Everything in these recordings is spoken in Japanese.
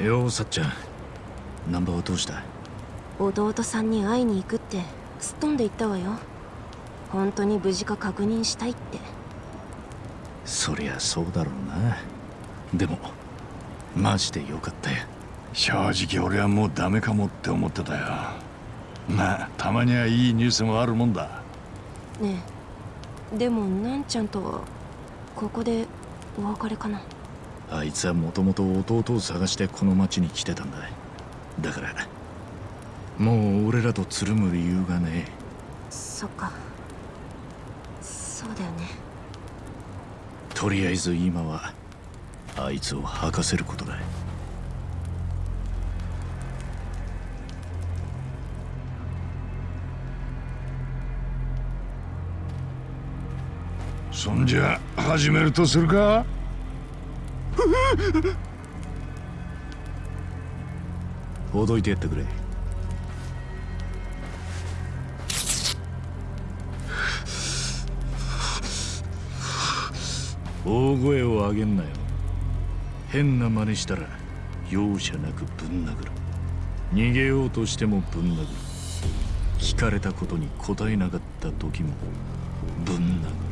ようさっちゃんナンバーはどうした？弟さんに会いに行くってすっ飛んで言ったわよ。本当に無事か確認したいって。そりゃそうだろうな。でもマジでよかったよ。正直俺はもうダメかもって思ってたよ。まあたまにはいいニュースもあるもんだ。ねえ。でもなんちゃんとはここでお別れかなあいつはもともと弟を探してこの町に来てたんだだからもう俺らとつるむ理由がねえ。そっか。そうだよね。とりあえず今はあいつを吐かせることだそんじゃ始めるとするか？ほどいてやってくれ。大声を上げんなよ。変な真似したら容赦なくぶん殴る。逃げようとしてもぶん殴る。聞かれたことに答えなかった時もぶん殴る。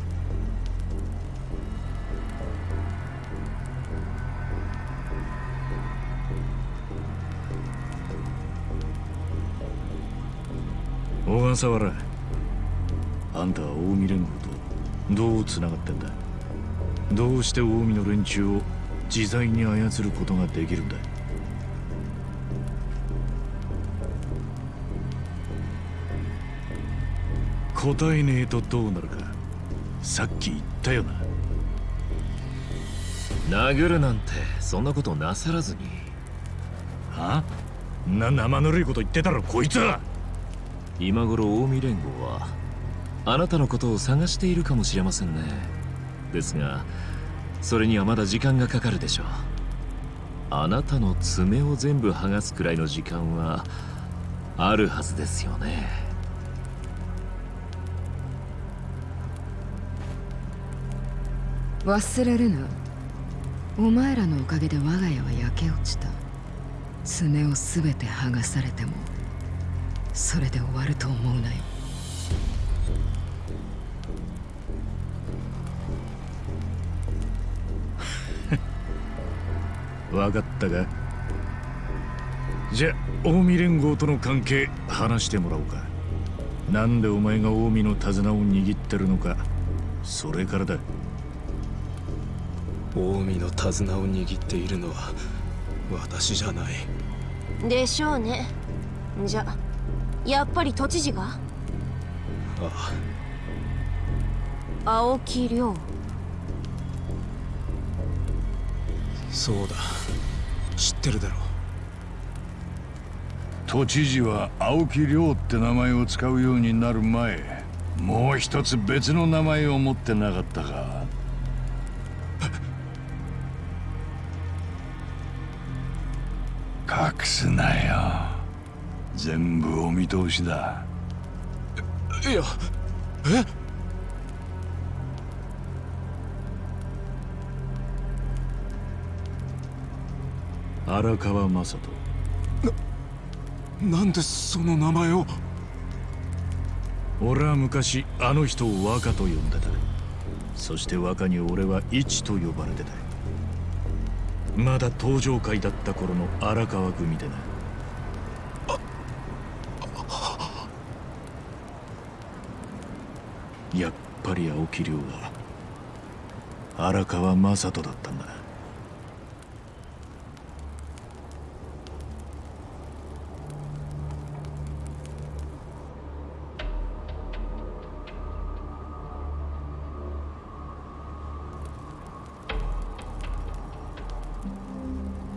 小笠原あんたは近江連合とどうつながってんだどうして近江の連中を自在に操ることができるんだ答えねえとどうなるかさっき言ったよな殴るなんてそんなことなさらずにはな生ぬるいこと言ってたろこいつは今頃近江連合はあなたのことを探しているかもしれませんね。ですがそれにはまだ時間がかかるでしょう。あなたの爪を全部剥がすくらいの時間はあるはずですよね。忘れるな。お前らのおかげで我が家は焼け落ちた。爪を全て剥がされても。それで終わると思うなよ。分かったか？じゃ近江連合との関係話してもらおうか。なんでお前が近江の手綱を握ってるのか。それからだ。近江の手綱を握っているのは私じゃない。でしょうね。じゃやっぱり都知事が？ああ。青木亮。そうだ。知ってるだろ都知事は青木亮って名前を使うようになる前もう一つ別の名前を持ってなかったか全部お見通しだ。いやえ？荒川雅人。なんでその名前を？俺は昔あの人を若と呼んでた。そして若に俺は一と呼ばれてた。まだ登場会だった頃の荒川組でなやっぱり青木亮は荒川雅人だったんだ。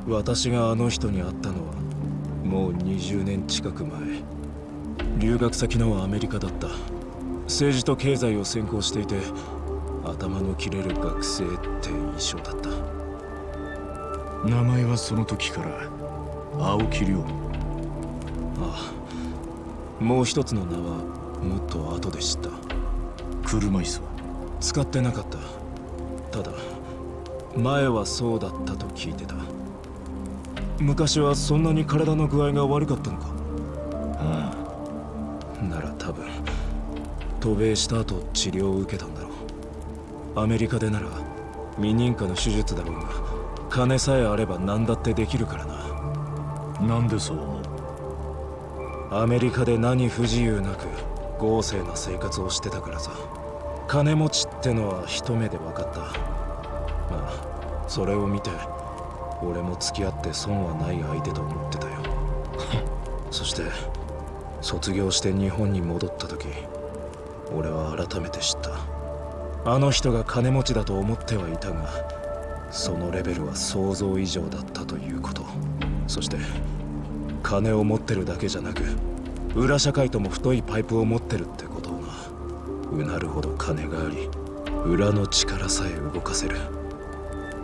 私があの人に会ったのはもう20年近く前。留学先のアメリカだった。政治と経済を専攻していて頭の切れる学生って印象だった。名前はその時から青木亮。ああ。もう一つの名はもっと後で知った。車椅子は？使ってなかった。ただ前はそうだったと聞いてた。昔はそんなに体の具合が悪かったのか？渡米した後治療を受けたんだろう。アメリカでなら未認可の手術だろうが金さえあれば何だってできるからな。あなんでそう思う？アメリカで何不自由なく豪勢な生活をしてたからさ。金持ちってのは一目で分かった。まあそれを見て俺も付き合って損はない相手と思ってたよ。そして卒業して日本に戻った時俺は改めて知った。あの人が金持ちだと思ってはいたがそのレベルは想像以上だったということ。そして金を持ってるだけじゃなく裏社会とも太いパイプを持ってるってことをなうなるほど金があり裏の力さえ動かせる。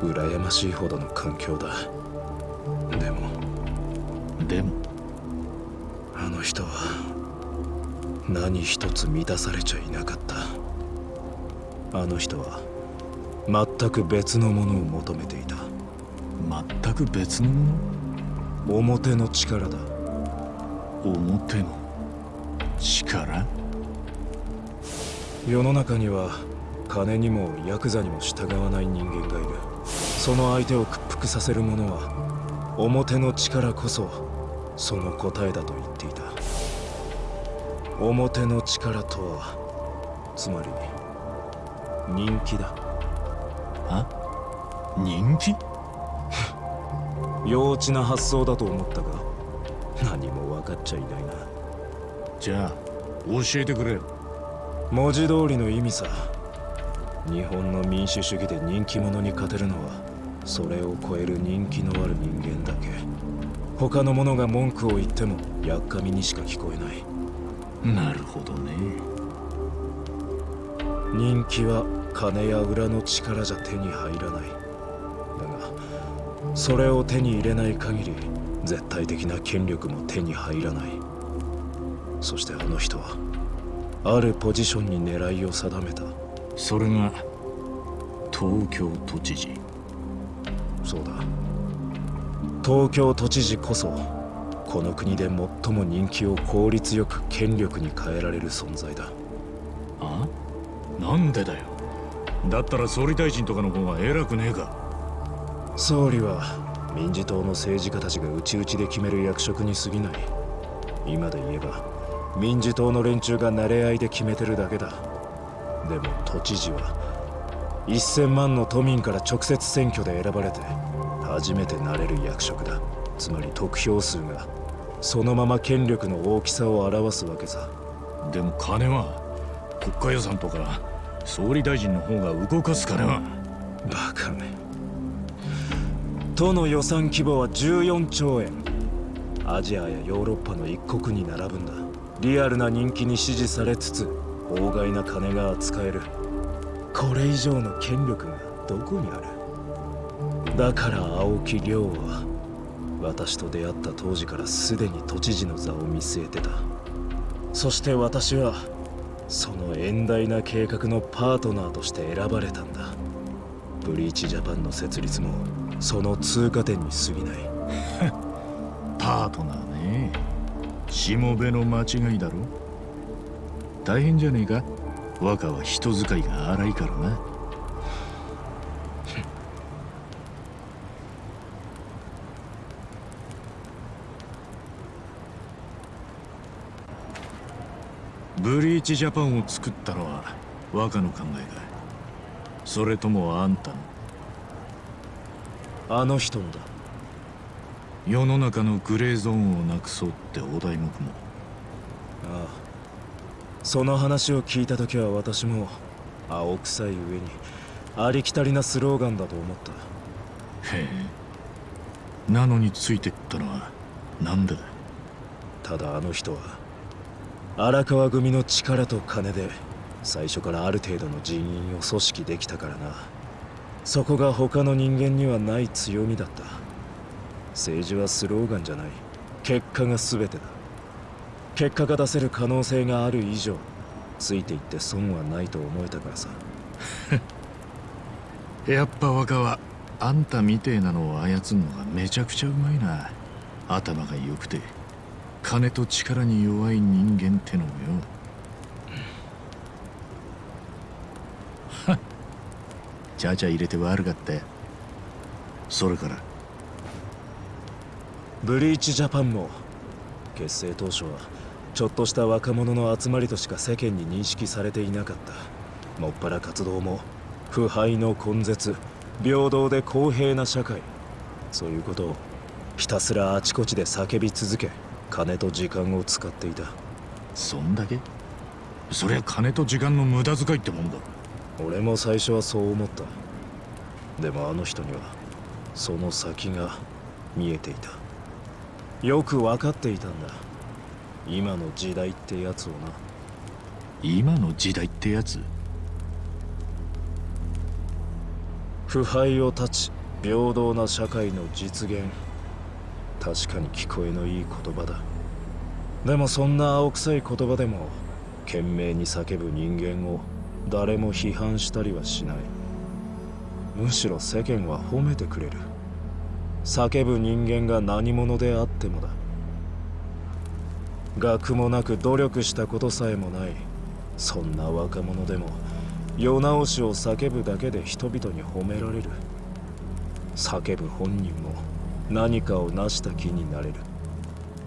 羨ましいほどの環境だ。でもでも。何一つ満たされちゃいなかった。あの人は全く別のものを求めていた。全く別のもの？表の力だ。表の力？世の中には金にもヤクザにも従わない人間がいる。その相手を屈服させる者は表の力こそその答えだと言っていた表の力とはつまり人気だ。あ？人気？幼稚な発想だと思ったが何も分かっちゃいないな。じゃあ教えてくれ。文字通りの意味さ。日本の民主主義で人気者に勝てるのはそれを超える人気のある人間だけ。他の者が文句を言ってもやっかみにしか聞こえないなるほどね。人気は金や裏の力じゃ手に入らない。だがそれを手に入れない限り絶対的な権力も手に入らない。そしてあの人はあるポジションに狙いを定めた。それが東京都知事。そうだ。東京都知事こそこの国で最も人気を効率よく権力に変えられる存在だ。あ？なんでだよ。だったら総理大臣とかの方が偉くねえか。総理は民自党の政治家たちが内々で決める役職に過ぎない。今で言えば民自党の連中が慣れ合いで決めてるだけだ。でも都知事は1000万の都民から直接選挙で選ばれて初めてなれる役職だ。つまり得票数がそのまま権力の大きさを表すわけさ。でも金は国家予算とか総理大臣の方が動かす金はバカめ。都の予算規模は14兆円。アジアやヨーロッパの一国に並ぶんだ。リアルな人気に支持されつつ法外な金が扱える。これ以上の権力がどこにある？だから青木亮は私と出会った当時からすでに都知事の座を見据えてた。そして私はその遠大な計画のパートナーとして選ばれたんだ。ブリーチジャパンの設立もその通過点に過ぎない。パートナーね。しもべの間違いだろ。大変じゃねえか。若は人使いが荒いからな。ブリーチジャパンを作ったのは若の考えか。それともあんたの？あの人のだ。世の中のグレーゾーンをなくそうってお題目も。ああ。その話を聞いた時は私も青臭い上にありきたりなスローガンだと思った。へえ。なのについてったのはなんでだただあの人は荒川組の力と金で最初からある程度の人員を組織できたからな。そこが他の人間にはない強みだった。政治はスローガンじゃない。結果が全てだ。結果が出せる可能性がある以上ついていって損はないと思えたからさ。やっぱ若はあんたみてえなのを操るのがめちゃくちゃうまいな。頭が良くて。金と力に弱い人間ってのもよ。はっちゃちゃ入れて悪かったよそれから。ブリーチジャパンも結成当初はちょっとした若者の集まりとしか世間に認識されていなかった。もっぱら活動も腐敗の根絶。平等で公平な社会。そういうことをひたすらあちこちで叫び続け金と時間を使っていた。そんだけ？そりゃ金と時間の無駄遣いってもんだ。ろ俺も最初はそう思った。でもあの人にはその先が見えていた。よく分かっていたんだ。今の時代ってやつをな。今の時代ってやつ？腐敗を断ち平等な社会の実現確かに聞こえのいい言葉だ。でもそんな青臭い言葉でも懸命に叫ぶ人間を誰も批判したりはしない。むしろ世間は褒めてくれる。叫ぶ人間が何者であってもだ。学もなく努力したことさえもない。そんな若者でも世直しを叫ぶだけで人々に褒められる。叫ぶ本人も何かを成した気になれる。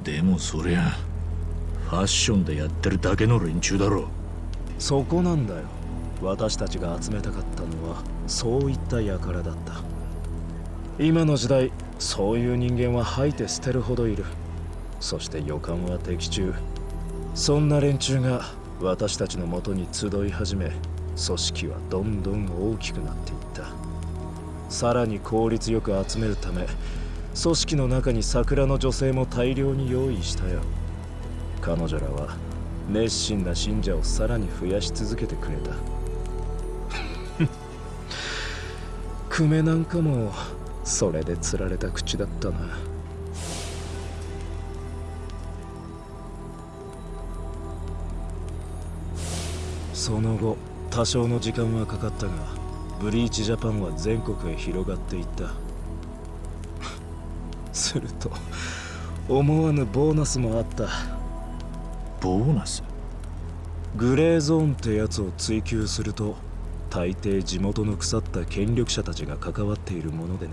でもそりゃファッションでやってるだけの連中だろそこなんだよ。私たちが集めたかったのはそういった輩だった。今の時代そういう人間は吐いて捨てるほどいる。そして予感は的中。そんな連中が私たちのもとに集い始め組織はどんどん大きくなっていった。さらに効率よく集めるため組織の中に桜の女性も大量に用意したよ。彼女らは熱心な信者をさらに増やし続けてくれた。久米なんかもそれで釣られた口だったな。その後多少の時間はかかったがブリーチジャパンは全国へ広がっていった。すると思わぬボーナスもあった。ボーナス？グレーゾーンってやつを追求すると大抵地元の腐った権力者たちが関わっているものでね。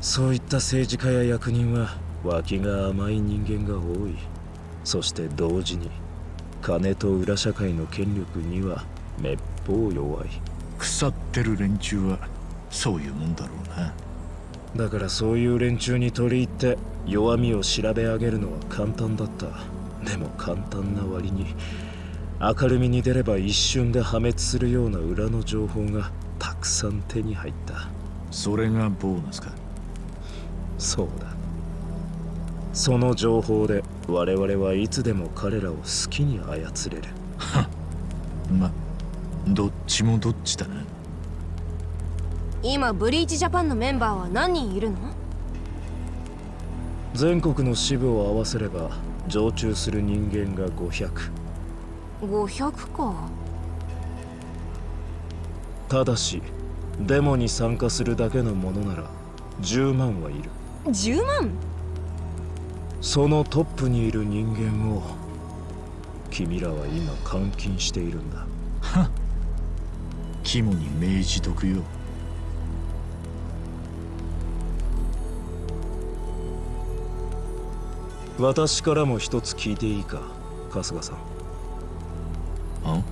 そういった政治家や役人は脇が甘い人間が多い。そして同時に金と裏社会の権力にはめっぽう弱い。腐ってる連中はそういうもんだろうなだからそういう連中に取り入って弱みを調べ上げるのは簡単だった。でも簡単な割に明るみに出れば一瞬で破滅するような裏の情報がたくさん手に入った。それがボーナスか？そうだ。その情報で我々はいつでも彼らを好きに操れる。まどっちもどっちだな今ブリーチジャパンのメンバーは何人いるの？全国の支部を合わせれば常駐する人間が500 500か。ただしデモに参加するだけのものなら10万はいる。10万？そのトップにいる人間を君らは今監禁しているんだ。肝に銘じとくよ私からも一つ聞いていいか春日さん。あ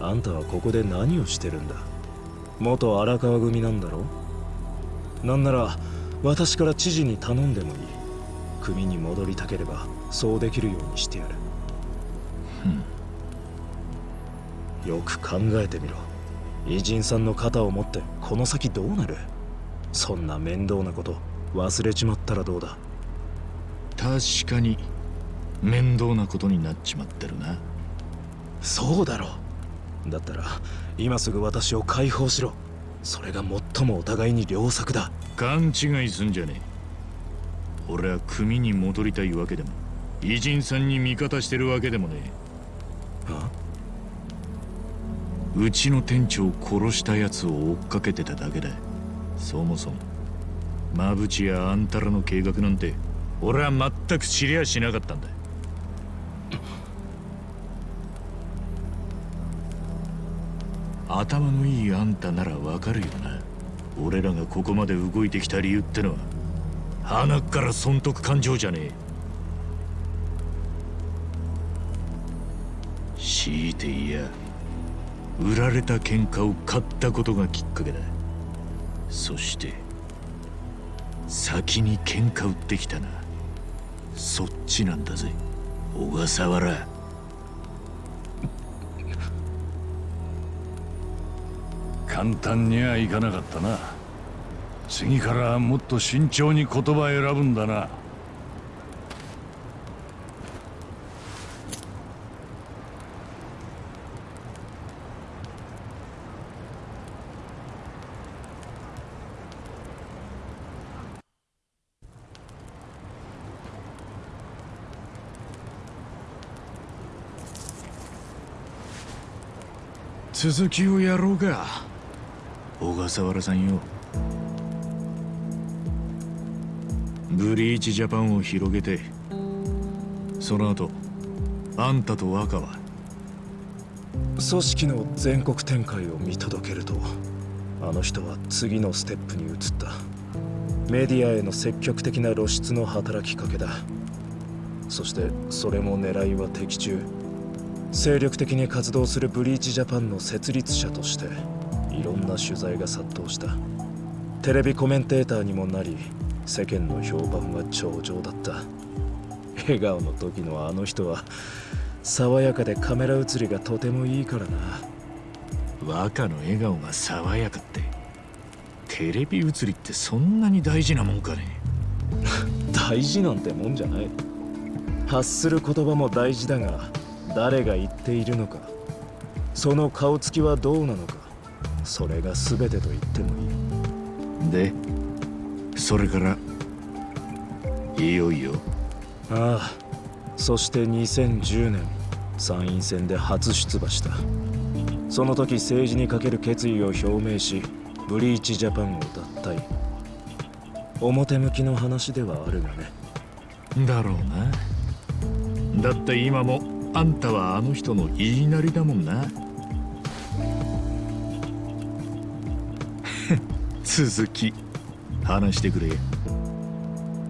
あんたはここで何をしてるんだ？元荒川組なんだろ？なんなら私から知事に頼んでもいい。組に戻りたければそうできるようにしてやる。よく考えてみろ。偉人さんの肩を持ってこの先どうなる？そんな面倒なこと忘れちまったらどうだ？確かに面倒なことになっちまってるな。そうだろだったら今すぐ私を解放しろ。それが最もお互いに良作だ。勘違いすんじゃねえ。俺は組に戻りたいわけでも偉人さんに味方してるわけでもねあ？えうちの店長を殺したやつを追っかけてただけだ。そもそも馬淵やあんたらの計画なんて俺は全く知りゃしなかったんだ。頭のいいあんたならわかるよな。俺らがここまで動いてきた理由ってのは鼻から損得感情じゃねえ。強いていや売られた喧嘩を買ったことがきっかけだ。そして先に喧嘩売ってきたな。そっちなんだぜ。小笠原。簡単にはいかなかったな。次からはもっと慎重に言葉選ぶんだな。続きをやろうか。小笠原さんよ。ブリーチジャパンを広げてその後あんたと若は組織の全国展開を見届けるとあの人は次のステップに移った。メディアへの積極的な露出の働きかけだ。そしてそれも狙いは的中精力的に活動するブリーチジャパンの設立者としていろんな取材が殺到した。テレビコメンテーターにもなり世間の評判は上々だった。笑顔の時のあの人は爽やかでカメラ映りがとてもいいからな。若の笑顔が爽やかって。テレビ映りってそんなに大事なもんかね。大事なんてもんじゃない。発する言葉も大事だが誰が言っているのか。その顔つきはどうなのか。それが全てと言ってもいい。でそれからいよいよ。ああそして2010年参院選で初出馬した。その時政治にかける決意を表明しブリーチジャパンを脱退。表向きの話ではあるがね。だろうな。だって今もあんたはあの人の言いなりだもんな。続き話してくれ。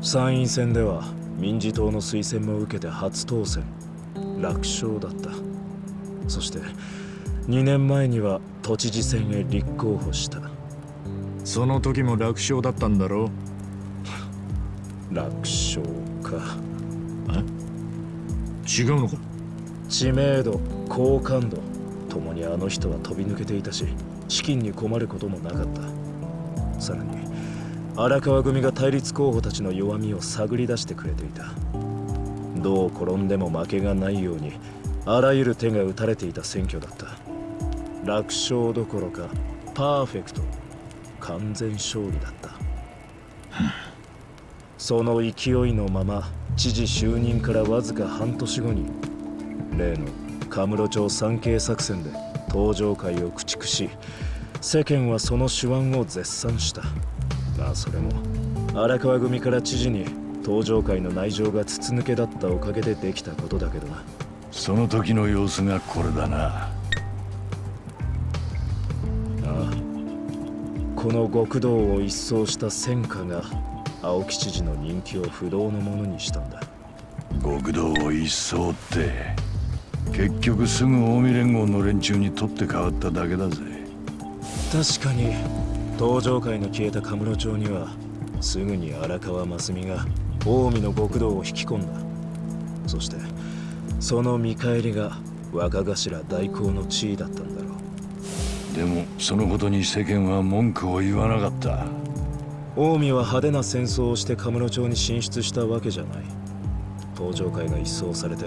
参院選では民自党の推薦も受けて初当選。楽勝だった。そして2年前には都知事選へ立候補した。その時も楽勝だったんだろ 楽勝か。違うのか？知名度好感度ともにあの人は飛び抜けていたし資金に困ることもなかった。さらに荒川組が対立候補たちの弱みを探り出してくれていた。どう転んでも負けがないようにあらゆる手が打たれていた選挙だった。楽勝どころかパーフェクト完全勝利だった。その勢いのまま知事就任からわずか半年後に例のカムロ町三景作戦で登場会を駆逐し世間はその手腕を絶賛した。まあそれも荒川組から知事に登場会の内情が筒抜けだったおかげでできたことだけどな。その時の様子がこれだな。ああ。この極道を一掃した戦果が青木知事の人気を不動のものにしたんだ。極道を一掃って結局すぐ近江連合の連中に取って代わっただけだぜ。確かに登場会の消えたカムロ町にはすぐに荒川真澄が近江の極道を引き込んだ。そしてその見返りが若頭代行の地位だったんだろう。でもそのことに世間は文句を言わなかった。近江は派手な戦争をしてカムロ町に進出したわけじゃない登場会が一掃されて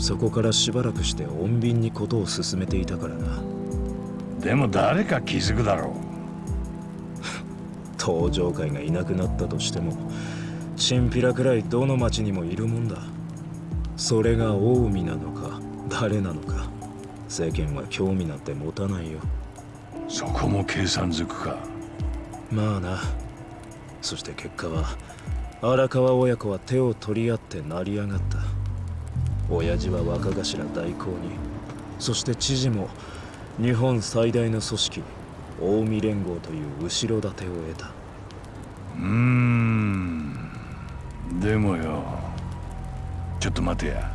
そこからしばらくして穏便にことを進めていたからな。でも誰か気づくだろ登場 会がいなくなったとしてもチンピラくらいどの町にもいるもんだ。それが近江なのか誰なのか世間は興味なんて持たないよ。うそこも計算づくか。まあな。そして結果は荒川親子は手を取り合って成り上がった親父は若頭代行にそして知事も日本最大の組織近江連合という後ろ盾を得た。うーん。でもよ。ちょっと待てや、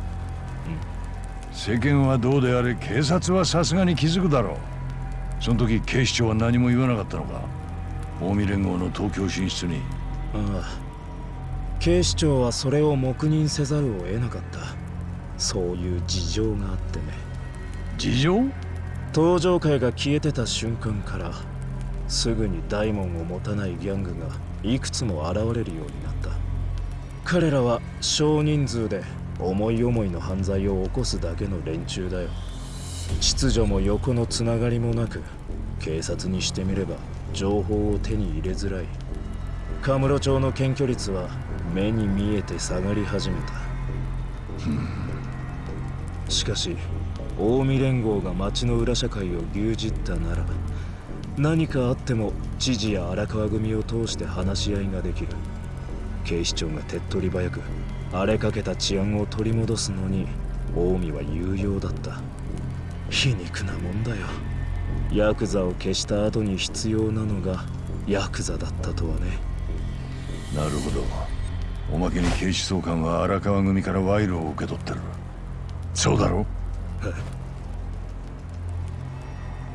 世間はどうであれ警察はさすがに気づくだろう。その時警視庁は何も言わなかったのか。近江連合の東京進出に。ああ。警視庁はそれを黙認せざるを得なかったそういう事情があってね。事情？登場会が消えてた瞬間からすぐに大門を持たないギャングがいくつも現れるようになった。彼らは少人数で思い思いの犯罪を起こすだけの連中だよ。秩序も横のつながりもなく警察にしてみれば情報を手に入れづらい。カムロ町の検挙率は目に見えて下がり始めたしかし近江連合が町の裏社会を牛耳ったなら何かあっても知事や荒川組を通して話し合いができる。警視庁が手っ取り早く荒れかけた治安を取り戻すのに近江は有用だった。皮肉なもんだよ。ヤクザを消した後に必要なのがヤクザだったとはね。なるほど。おまけに警視総監は荒川組から賄賂を受け取ってる。そうだろ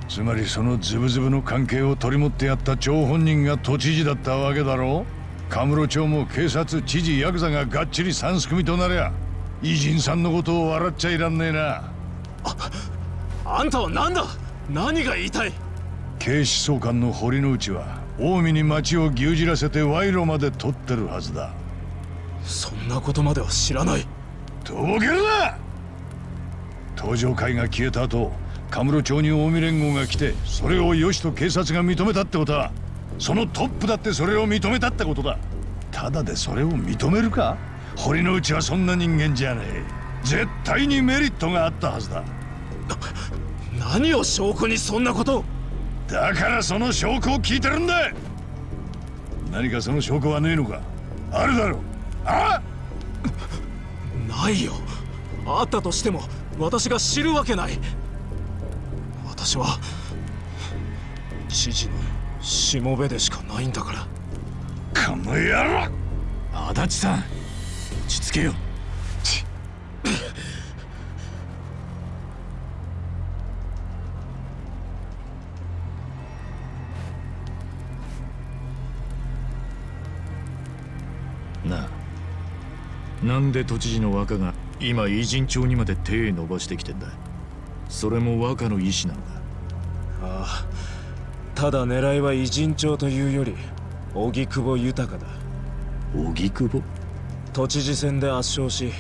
つまりそのズブズブの関係を取り持ってやった張本人が都知事だったわけだろカムロ町も警察知事ヤクザががっちり三すくみとなりゃ偉人さんのことを笑っちゃいらんねえな。あんたは何だ？何が言いたい？警視総監の堀之内は近江に町を牛耳らせて賄賂まで取ってるはずだ。そんなことまでは知らない。とぼけるな登場会が消えた後カムロ町に近江連合が来てそれをよしと警察が認めたってことはそのトップだってそれを認めたってことだ。ただでそれを認めるか？堀之内はそんな人間じゃねえ。絶対にメリットがあったはずだ。何を証拠にそんなことを？だからその証拠を聞いてるんだ。何かその証拠はねえのか？あるだろう。あないよ。あったとしても私が知るわけない。私は知事のしもべでしかないんだから。この野郎。足立さん落ち着けよなんで都知事の若が今偉人町にまで手伸ばしてきてんだそれも若の意志なのかああただ狙いは偉人帳というより荻窪豊だ。荻窪？都知事選で圧勝し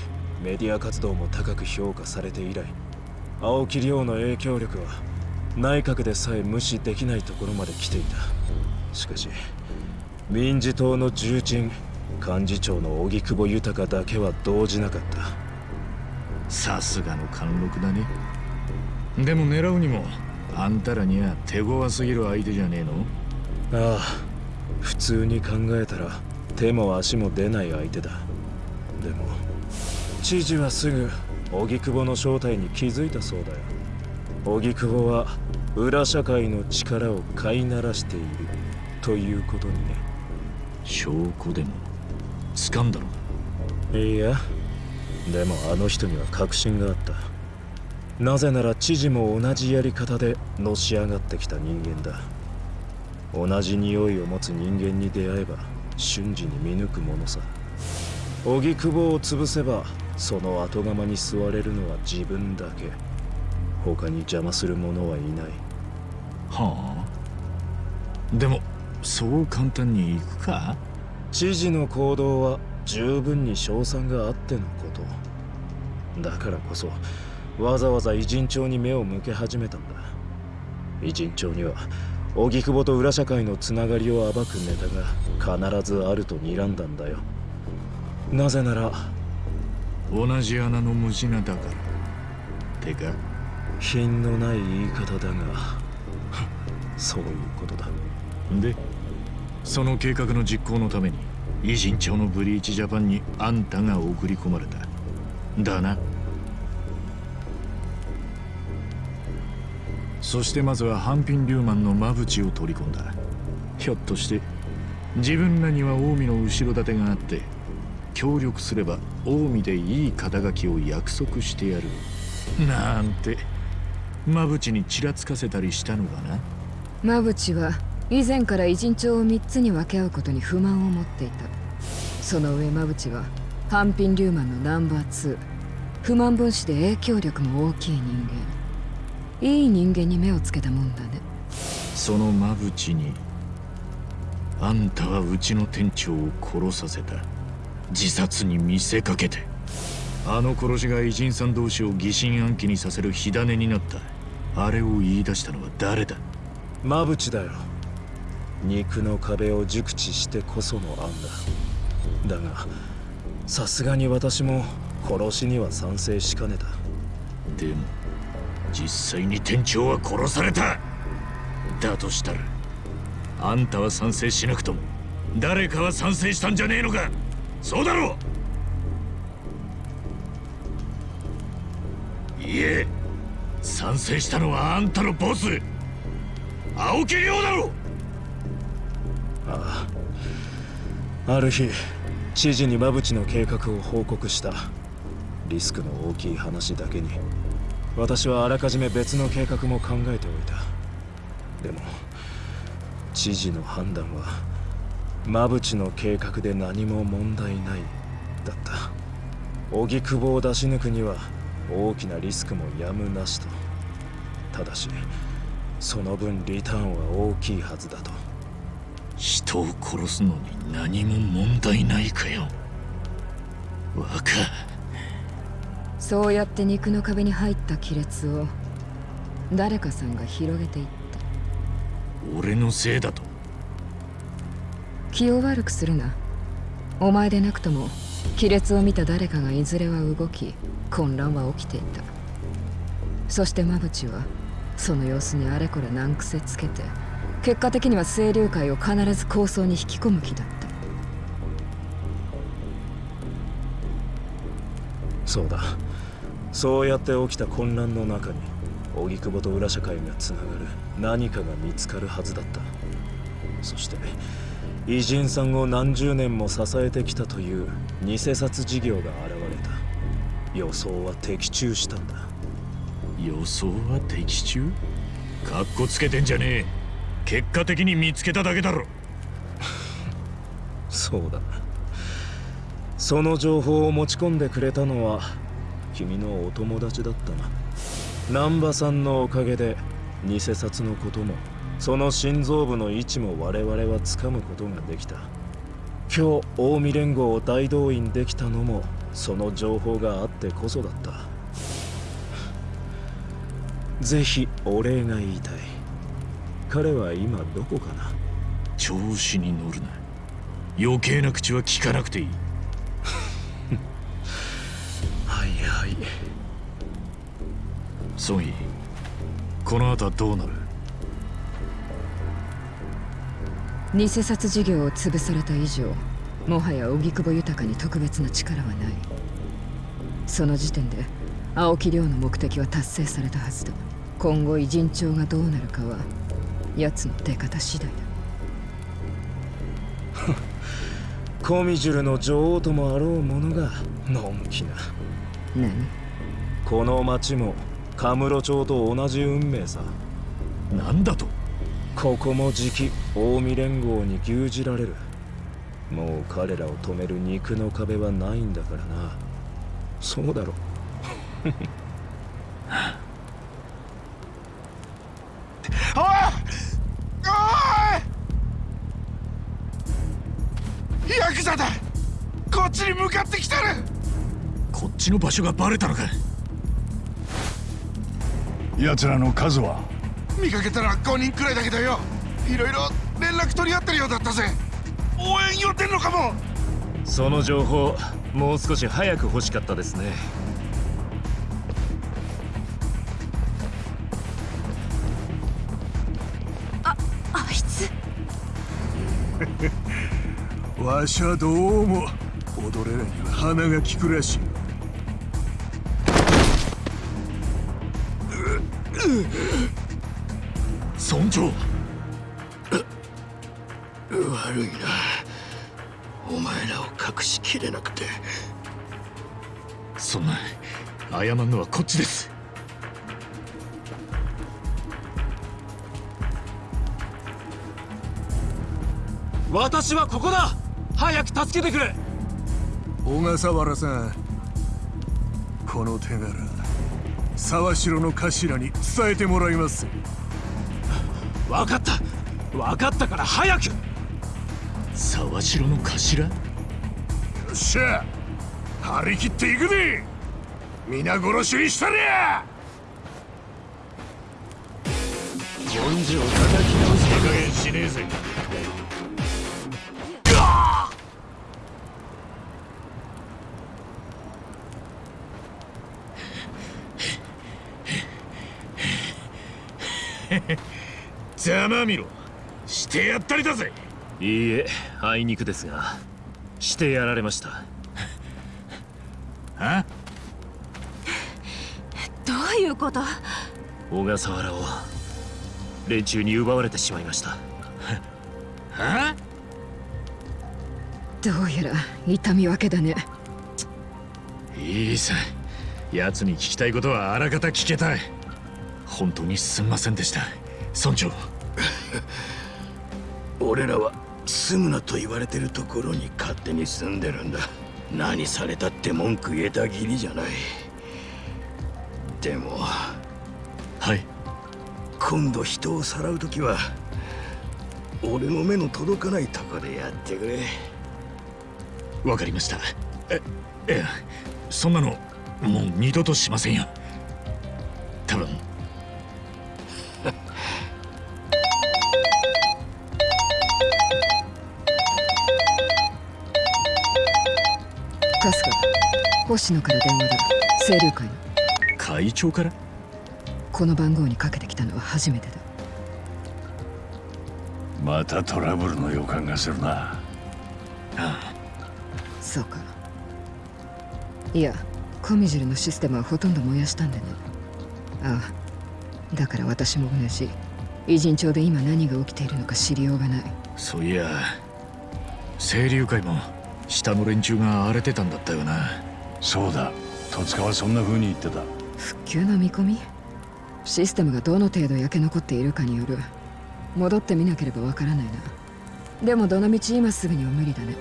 メディア活動も高く評価されて以来青木亮の影響力は内閣でさえ無視できないところまで来ていた。しかし民事党の重鎮幹事長の荻窪豊だけは動じなかった。さすがの貫禄だね。でも狙うにもあんたらには手強すぎる相手じゃねえの？ああ普通に考えたら手も足も出ない相手だ。でも知事はすぐ荻窪の正体に気づいたそうだよ。荻窪は裏社会の力を飼いならしている。ということにね。証拠でも？掴んだの？かいや。でもあの人には確信があった。なぜなら知事も同じやり方でのし上がってきた人間だ。同じ匂いを持つ人間に出会えば瞬時に見抜くものさ。荻窪を潰せばその後釜に座れるのは自分だけ。他に邪魔する者はいない。はあ？でもそう簡単にいくか？知事の行動は十分に賞賛があってのこと。だからこそわざわざ偉人帳に目を向け始めたんだ。偉人帳には荻窪と裏社会のつながりを暴くネタが必ずあると睨んだんだよ。なぜなら同じ穴の無なだから。てか？品のない言い方だが。そういうことだ。で？その計画の実行のために偉人町のブリーチジャパンにあんたが送り込まれた。だな。そしてまずはハンピン・リューマンのマブチを取り込んだ。ひょっとして自分らには近江の後ろ盾があって協力すれば近江でいい肩書きを約束してやる。なんてマブチにちらつかせたりしたのかな？マブチは以前から偉人帳を3つに分け合うことに不満を持っていた。その上マブチはハンピン・リューマンのナンバー2不満分子で影響力も大きい人間。いい人間に目をつけたもんだね。そのマブチにあんたはうちの店長を殺させた。自殺に見せかけて。あの殺しが偉人さん同士を疑心暗鬼にさせる火種になった。あれを言い出したのは誰だ？マブチだよ肉の壁を熟知してこその案だ。だがさすがに私も殺しには賛成しかねた。でも実際に店長は殺された。だとしたらあんたは賛成しなくとも誰かは賛成したんじゃねえのか。そうだろう。いえ賛成したのはあんたのボス。青木亮だろああある日知事にマブチの計画を報告した。リスクの大きい話だけに。私はあらかじめ別の計画も考えておいた。でも知事の判断はマブチの計画で何も問題ないだった。荻窪を出し抜くには大きなリスクもやむなしと。ただしその分リターンは大きいはずだと人を殺すのに何も問題ないかよ。若そうやって肉の壁に入った亀裂を誰かさんが広げていった。俺のせいだと。気を悪くするな。お前でなくとも亀裂を見た誰かがいずれは動き混乱は起きていた。そしてマブチはその様子にあれこれ難癖つけて結果的には清流会を必ず構想に引き込む気だった。そうだ。そうやって起きた混乱の中に荻窪と裏社会がつながる何かが見つかるはずだった。そして偉人さんを何十年も支えてきたという偽札事業が現れた。予想は的中したんだ。予想は的中？かっこつけてんじゃねえ結果的に見つけただけだろ。そうだ。その情報を持ち込んでくれたのは君のお友達だったな。南波さんのおかげで偽札のこともその心臓部の位置も我々はつかむことができた。今日近江連合を大動員できたのもその情報があってこそだった。ぜひお礼が言いたい。彼は今どこかな？調子に乗るな。余計な口は聞かなくていい。はいはい。ソンイこの後はどうなる？偽札事業を潰された以上もはや荻窪豊に特別な力はない。その時点で青木亮の目的は達成されたはずだ。今後偉人帳がどうなるかは奴の出方次第だ。コミジュルの女王ともあろう者がのんきな。何？この町もカムロ町と同じ運命さ。なんだと？ここもじき近江連合に牛耳られる。もう彼らを止める肉の壁はないんだからな。そうだろ っちに向かってきてる。こっちの場所がバレたのか。奴らの数は？見かけたら5人くらいだけどよ。いろいろ連絡取り合ってるようだったぜ。応援寄ってんのかも。その情報もう少し早く欲しかったですね。あいつ。わしはどうも踊れらには鼻が利くらしい。村長。悪いな。お前らを隠しきれなくて。そんな謝るのはこっちです。私はここだ。早く助けてくれ小笠原さんこの手柄沢城の頭に伝えてもらいます。分かった。分かったから早く。沢城の頭？よっしゃ。張り切っていくで皆殺しにしたりゃ。文字を叩き直す手加減しねえぜまみろ。してやったりだぜ。いいえあいにくですが。してやられました。あどういうこと？小笠原を連中に奪われてしまいました。はどうやら痛み分けだね。いいさ。奴に聞きたいことはあらかた聞けたい。本当にすんませんでした。村長俺らは住むなと言われてるところに勝手に住んでるんだ。何されたって文句言えたぎりじゃない。でもはい。今度人をさらう時は俺の目の届かないとこでやってくれ。わかりました。えいやそんなのもう二度としませんよ星野から電話だ清流会の会長からこの番号にかけてきたのは初めてだまたトラブルの予感がするなあそうかいやコミジルのシステムはほとんど燃やしたんでねああだから私も同じ偉人町で今何が起きているのか知りようがないそういや清流会も下の連中が荒れてたんだったよなそうだ。戸塚はそんな風に言ってた。復旧の見込み？システムがどの程度焼け残っているかによる。戻ってみなければわからないな。でもどのみち今すぐには無理だね。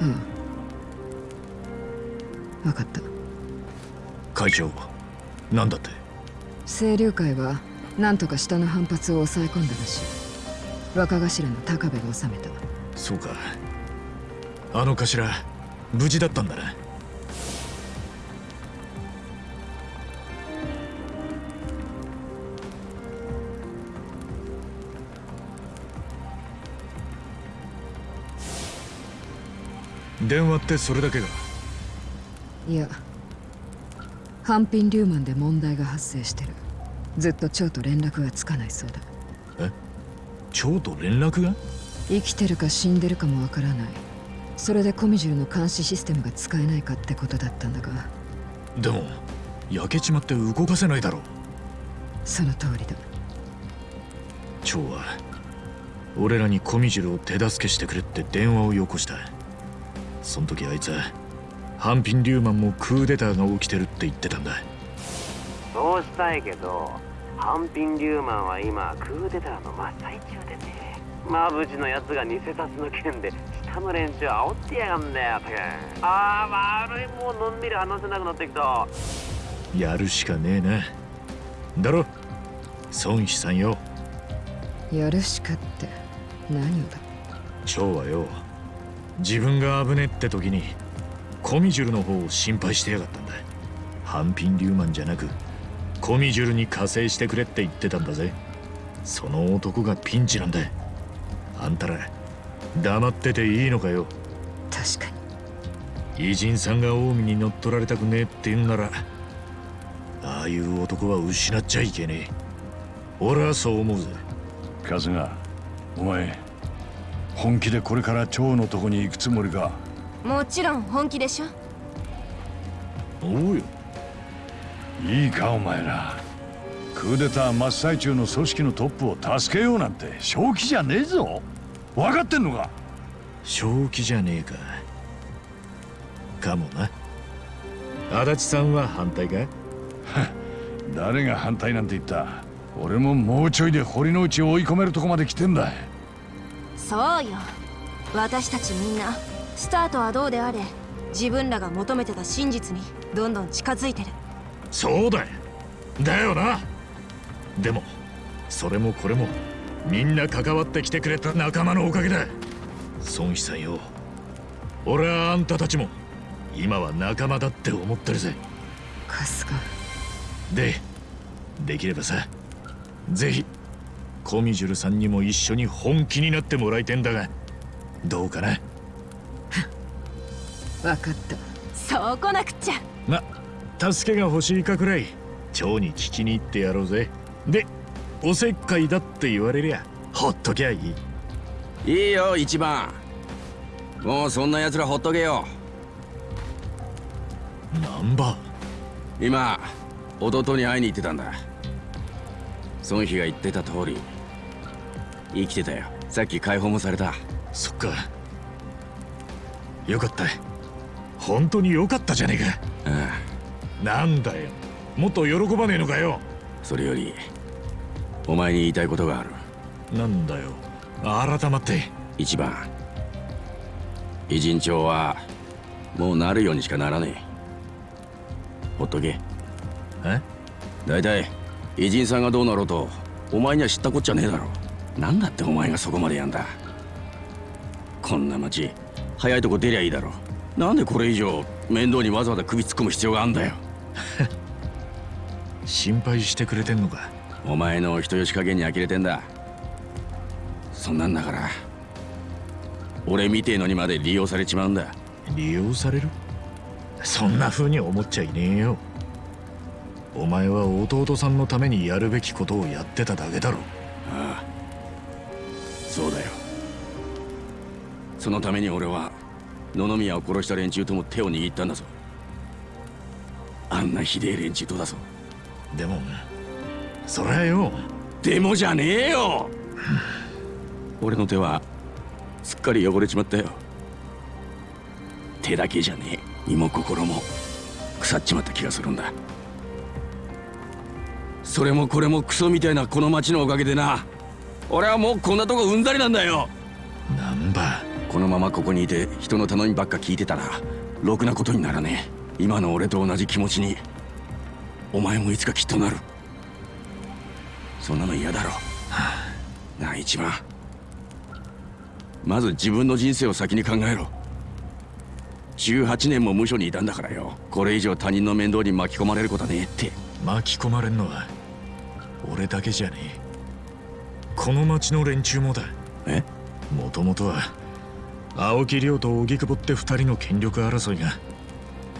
うん。分かった。会長なんだって？清流会は何とか下の反発を抑え込んだらしい。若頭の高部が収めた。そうか。あの頭無事だったんだな電話ってそれだけがいやハンピン・リューマンで問題が発生してる。ずっと蝶と連絡がつかないそうだ。蝶と連絡が？生きてるか死んでるかもわからない。それでコミジュルの監視システムが使えないかってことだったんだが。でも焼けちまって動かせないだろう。その通りだ。蝶は俺らにコミジュルを手助けしてくれって電話をよこしたその時あいつはハンピン・リューマンもクーデターが起きてるって言ってたんだ。そうしたいけどハンピン・リューマンは今クーデターの真っ最中でね。マブチのやつが偽札の件で下の連中煽ってやがんだよたくああ悪いもうのんびり話せなくなってきた。やるしかねえな。だろ。孫妃さんよ。やるしかって何をだ。蝶はよ自分が危ねって時にコミジュルの方を心配してやがったんだ。ハンピン・リューマンじゃなくコミジュルに加勢してくれって言ってたんだぜ。その男がピンチなんだ。あんたら黙ってていいのかよ。確か偉人さんが近江に乗っ取られたくねえって言うんならああいう男は失っちゃいけねえ。俺はそう思うぜ。春日お前本気でこれから蝶のとこに行くつもりか？もちろん本気でしょ。おうよ。いいかお前ら。クーデター真っ最中の組織のトップを助けようなんて正気じゃねえぞ。分かってんのか？正気じゃねえか。かもな。足立さんは反対か？誰が反対なんて言った？俺ももうちょいで堀之内を追い込めるとこまで来てんだそうよ。私たちみんなスタートはどうであれ自分らが求めてた真実にどんどん近づいてる。そうだよ。だよな。でもそれもこれもみんな関わってきてくれた仲間のおかげだ。孫妃さんよ。俺はあんたたちも今は仲間だって思ってるぜ。春日。でできればさぜひコミジュルさんにも一緒に本気になってもらいてんだがどうかな？分かった。そうこなくっちゃ。ま助けが欲しいかくらい蝶に聞きに行ってやろうぜ。でおせっかいだって言われりゃほっときゃいい。いいよ一番。もうそんな奴らほっとけよ。ナンバ今弟に会いに行ってたんだ。孫妃が言ってた通り生きてたよ。さっき解放もされた。そっか。よかった。本当によかったじゃねえか。ああ。なんだよ。もっと喜ばねえのかよ。それよりお前に言いたいことがある。なんだよ。改まって。一番。偉人帳はもうなるようにしかならねえ。ほっとけ。え？大体偉人さんがどうなろうとお前には知ったこっちゃねえだろなんだってお前がそこまでやんだ。こんな町早いとこ出りゃいいだろ。なんでこれ以上面倒にわざわざ首突っ込む必要があんだよ。心配してくれてんのか。お前の人吉加減に呆れてんだ。そんなんだから俺みてえのにまで利用されちまうんだ。利用される？そんな風に思っちゃいねえよ。お前は弟さんのためにやるべきことをやってただけだろ。ああそのために俺は野々宮を殺した連中とも手を握ったんだぞ。あんなひでえ連中とだぞ。でもそりゃよ。でもじゃねえよ。俺の手はすっかり汚れちまったよ。手だけじゃねえ。身も心も腐っちまった気がするんだ。それもこれもクソみたいなこの町のおかげでな。俺はもうこんなとこうんざりなんだよ。なんばこのままここにいて人の頼みばっか聞いてたらろくなことにならねえ。今の俺と同じ気持ちにお前もいつかきっとなる。そんなの嫌だろ。なあ一番。まず自分の人生を先に考えろ。18年も無所にいたんだからよ。これ以上他人の面倒に巻き込まれることはねえって。巻き込まれんのは俺だけじゃねえ。この町の連中もだ。え？もともとは青木亮と荻窪って二人の権力争いが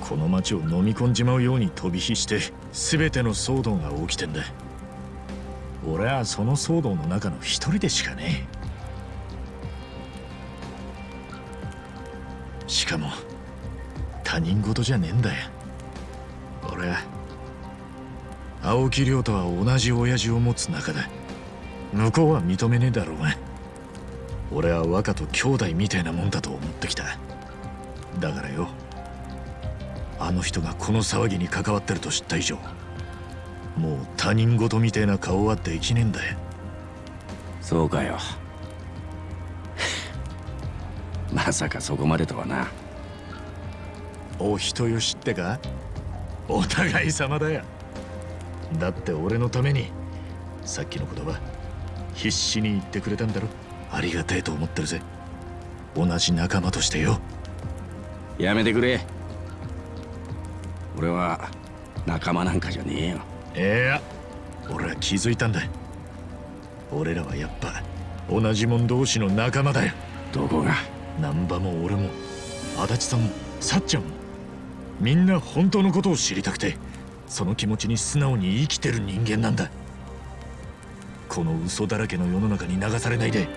この町を飲み込んじまうように飛び火して全ての騒動が起きてんだ。俺はその騒動の中の一人でしかねえ。しかも他人事じゃねえんだよ。俺は青木亮とは同じ親父を持つ仲だ。向こうは認めねえだろうが。俺は若と兄弟みたいなもんだと思ってきた。だからよあの人がこの騒ぎに関わってると知った以上もう他人事みたいな顔はできねえんだよ。そうかよ。まさかそこまでとはな。お人よしってか？お互い様だよ。だって俺のためにさっきの言葉必死に言ってくれたんだろありがたいと思ってるぜ。同じ仲間としてよ。やめてくれ。俺は仲間なんかじゃねえよ。いや。俺は気づいたんだ。俺らはやっぱ同じ者同士の仲間だよ。どこが？難波も俺も足立さんもさっちゃんもみんな本当のことを知りたくてその気持ちに素直に生きてる人間なんだ。この嘘だらけの世の中に流されないで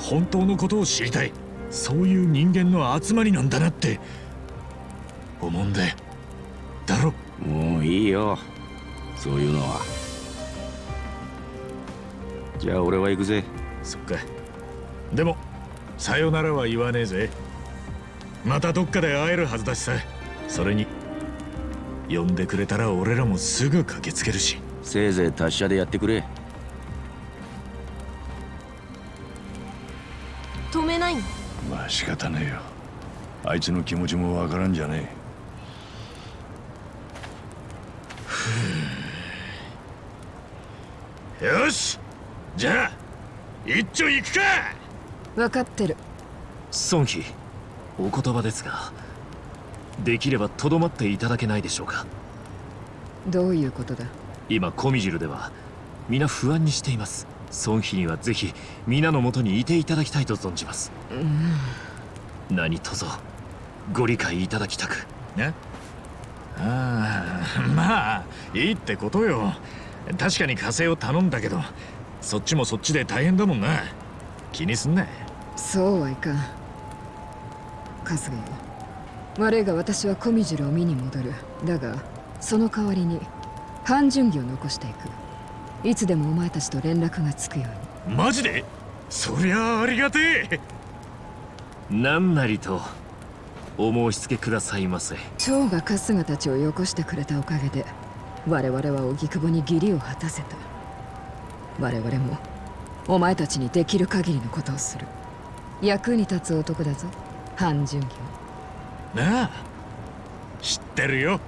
本当のことを知りたい。そういう人間の集まりなんだなって。思うんだよだろ。もういいよ。そういうのは。じゃあ俺は行くぜ。そっか。でもさよならは言わねえぜ。またどっかで会えるはずだしさ。それに呼んでくれたら俺らもすぐ駆けつけるし。せいぜい達者でやってくれあいつの気持ちもわからんじゃねえ。よし。じゃあ一丁行くか。分かってる。孫妃お言葉ですができればとどまっていただけないでしょうか。どういうことだ？今コミジルでは皆不安にしています。孫妃にはぜひ皆のもとにいていただきたいと存じます。うん。何卒ご理解いただきたく。ね。ああ まあいいってことよ。確かに火星を頼んだけどそっちもそっちで大変だもんな。気にすんな。そうはいかん。春日よ。悪いが私はコミジュルを見に戻る。だがその代わりに半純義を残していく。いつでもお前たちと連絡がつくように。マジで？そりゃあありがてえ。何なりとお申し付けくださいませ。蝶が春日たちをよこしてくれたおかげで我々は荻窪に義理を果たせた。我々もお前たちにできる限りのことをする。役に立つ男だぞ半純義なあ知ってるよ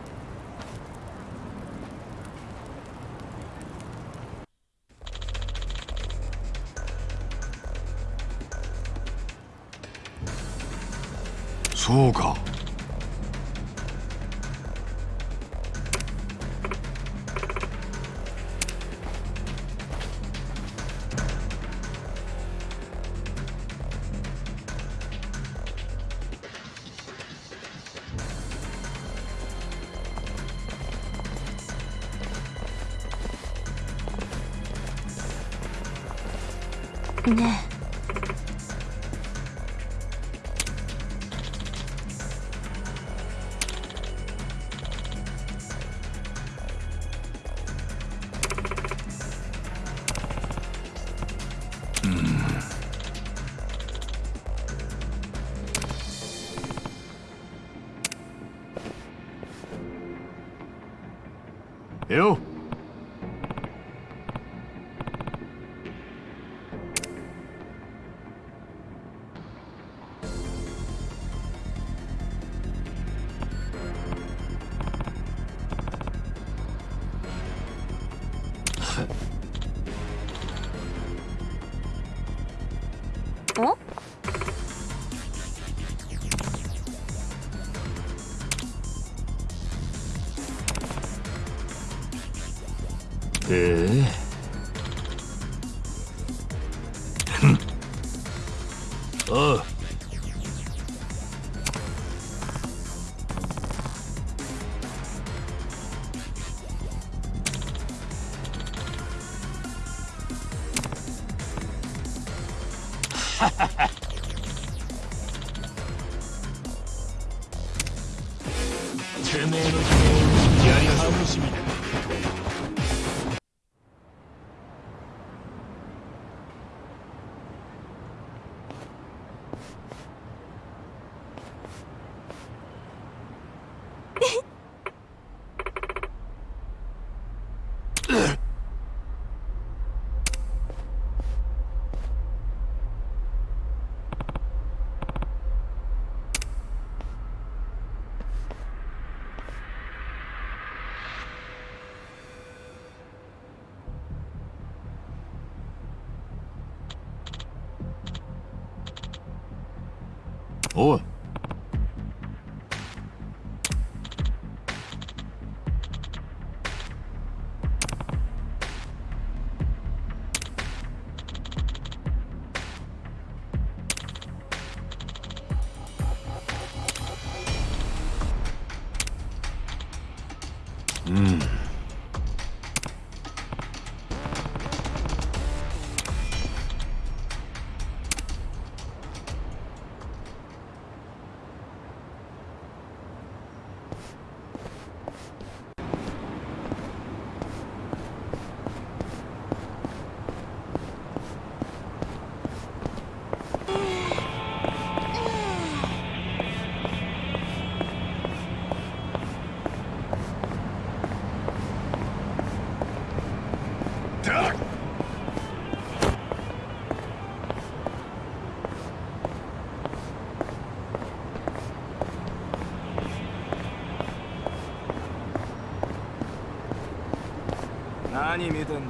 そうか。ええ何見てんだ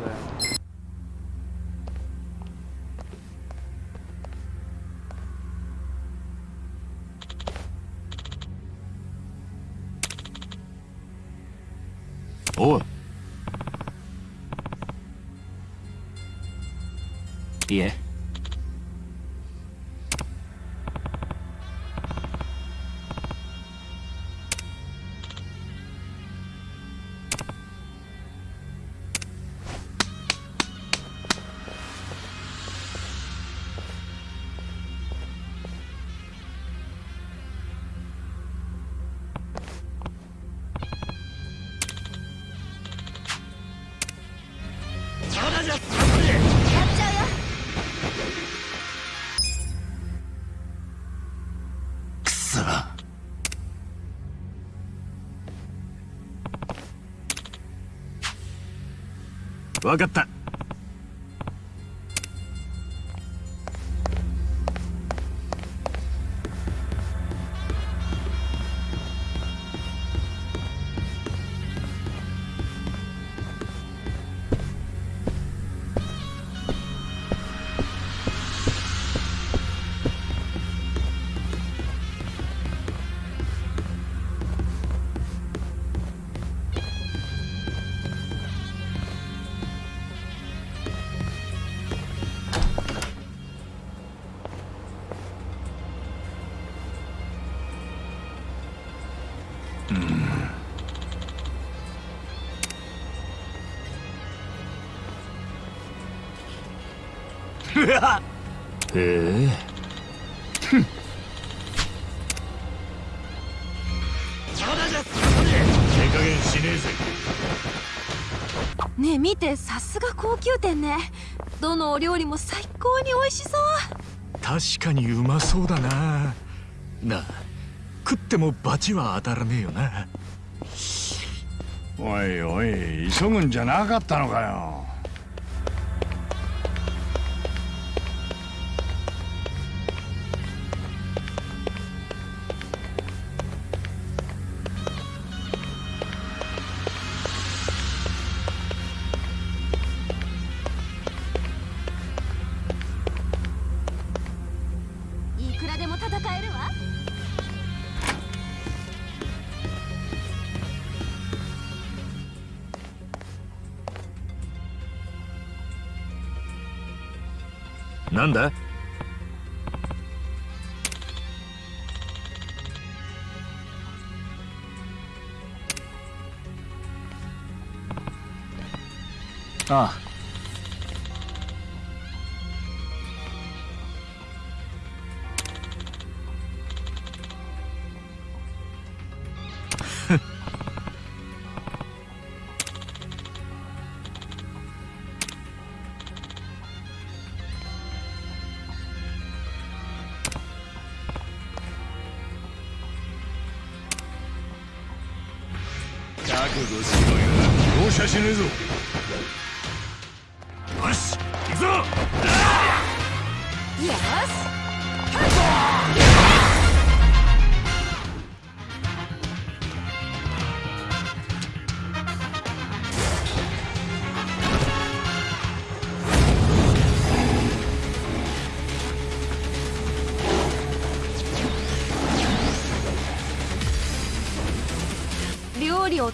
分かった。ね。どのお料理も最高に美味しそう。確かにうまそうだな。なあ食っても罰は当たらねえよな。おいおい急ぐんじゃなかったのかよ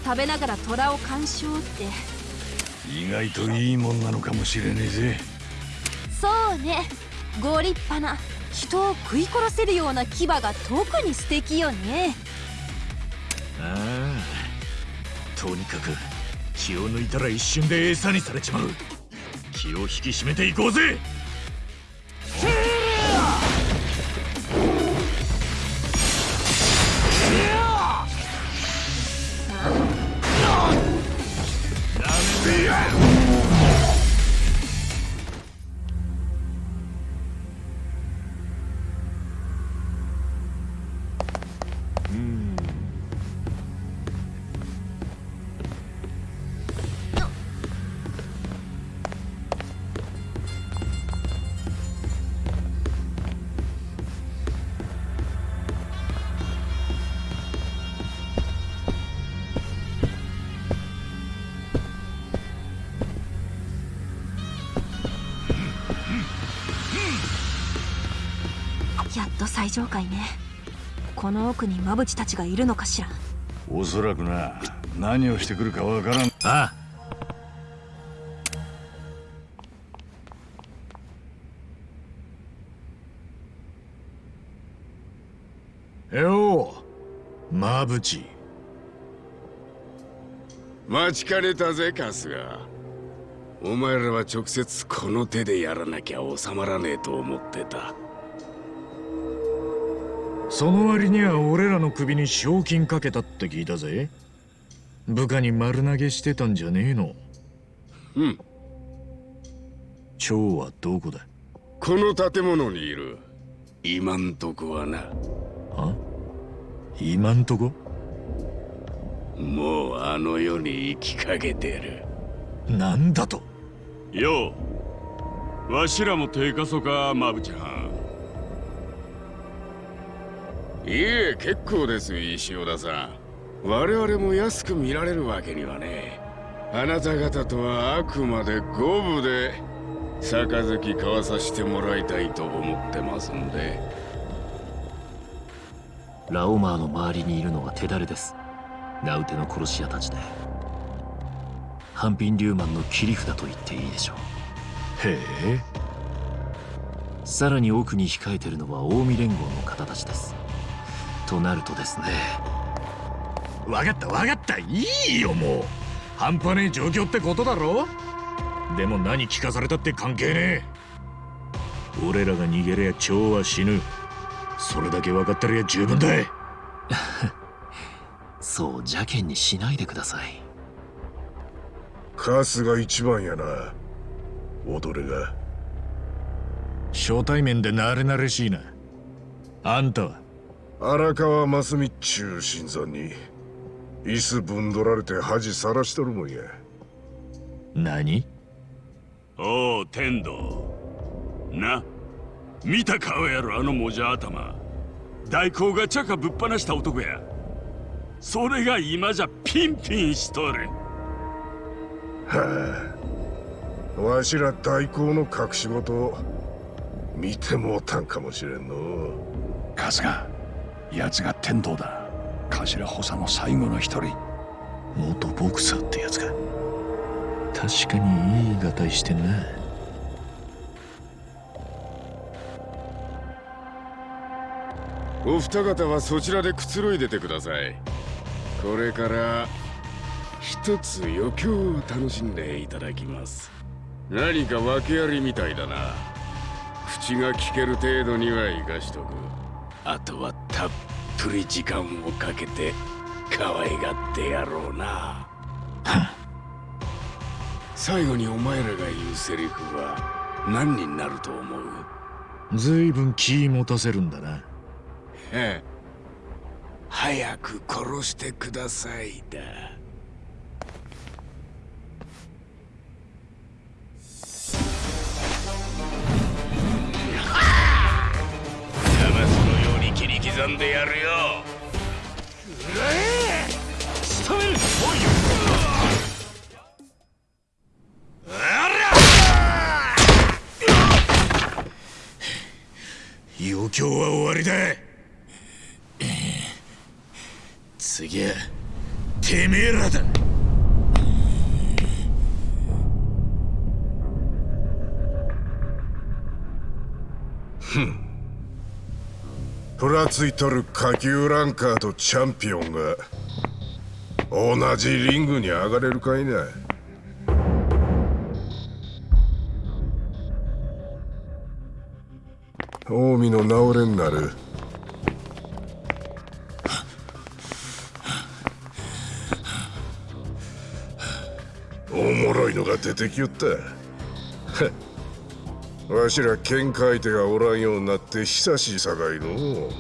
食べながら虎を鑑賞って。意外といいもんなのかもしれねえぜ。そうね。ご立派な。人を食い殺せるような牙が特に素敵よね。ああ。とにかく気を抜いたら一瞬で餌にされちまう。気を引き締めていこうぜと最上階ね。この奥に馬淵たちがいるのかしら。おそらくな。何をしてくるかわからん。ああ。よう馬淵待ちかねたぜ春日。お前らは直接この手でやらなきゃ収まらねえと思ってたその割には俺らの首に賞金かけたって聞いたぜ。部下に丸投げしてたんじゃねえの。うん。蝶はどこだ？この建物にいる。今んとこはな。あ？今んとこ？もうあの世に生きかけてる。なんだと？よう。わしらも手かそか馬淵藩いえ結構です石尾田さん。我々も安く見られるわけにはね。あなた方とはあくまで五分で杯交わさせてもらいたいと思ってますんで。ラオマーの周りにいるのは手だれです。ナウテの殺し屋たちで。ハンピンリューマンの切り札と言っていいでしょう。へえ。さらに奥に控えてるのは近江連合の方たちですとなるとですね。わかったわかった。いいよもう。半端ねえ状況ってことだろ。でも何聞かされたって関係ねえ。俺らが逃げりゃ蝶は死ぬ。それだけ分かってりゃ十分だ そう邪険にしないでください。カスが一番やな。踊れが。初対面で慣れ慣れしいな。あんたは荒川真澄っちゅう新参に椅子ぶんどられて恥さらしとるもんや。何？おう天道な。見た顔やろあのもじゃ頭。大工がチャカぶっ放した男や。それが今じゃピンピンしとる。はあ。わしら大工の隠し事見てもうたんかもしれんの春日奴が天道だ。頭補佐の最後の一人。元ボクサーってやつか確かにいいがたいしてんな。お二方はそちらでくつろいでてください。これから一つ余興を楽しんでいただきます。何か訳ありみたいだな。口が聞ける程度には生かしとくあとはたっぷり時間をかけて可愛がってやろうな。最後にお前らが言うセリフは何になると思う？ずいぶん気持たせるんだな。ええ。早く殺してくださいだ切り刻んでやるよ。仕留めるおい余興は終わりだ。次はてめえらだ。ふんふらついとる下級ランカーとチャンピオンが同じリングに上がれるかいな近江の治れんなる。おもろいのが出てきよった。わしら喧嘩相手がおらんようになって久しいさかいの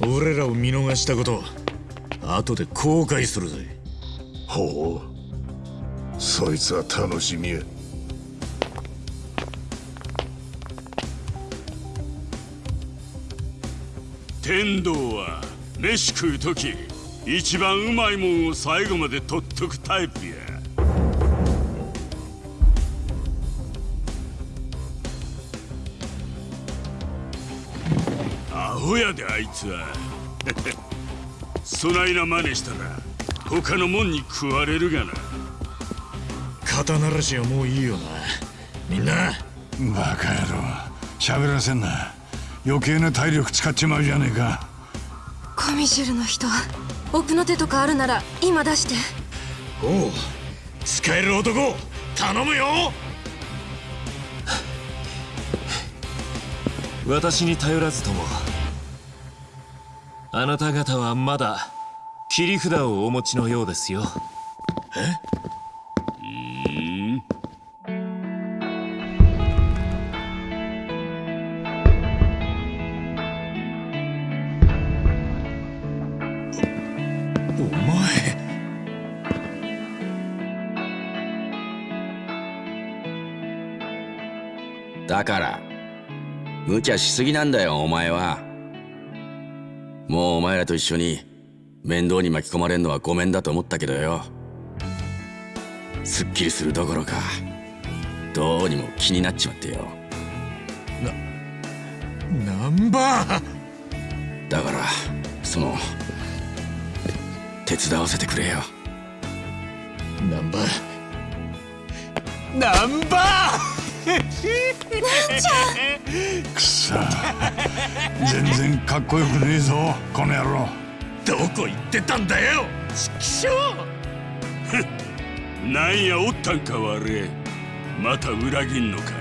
俺らを見逃したこと後で後悔するぜ。ほう。そいつは楽しみや。天道は飯食う時一番うまいもんを最後まで取っとくタイプや。アホやであいつは。そないな真似したら他のもんに食われるがな。肩慣らしはもういいよな。みんな。バカ野郎。喋らせんな。余計な体力使っちまうじゃねえか。コミジュルの人。奥の手とかあるなら今出して。おう使える男頼むよ。私に頼らずともあなた方はまだ切り札をお持ちのようですよ。え？無茶しすぎなんだよお前は。もうお前らと一緒に面倒に巻き込まれんのはごめんだと思ったけどよ。すっきりするどころかどうにも気になっちまってよ。ナンバーだからその手伝わせてくれよ。ナンバーナンバーなんちゃくそ。全然かっこよくねえぞこの野郎。どこ行ってたんだよちくしょうなんやおったんか悪い。また裏切んのか。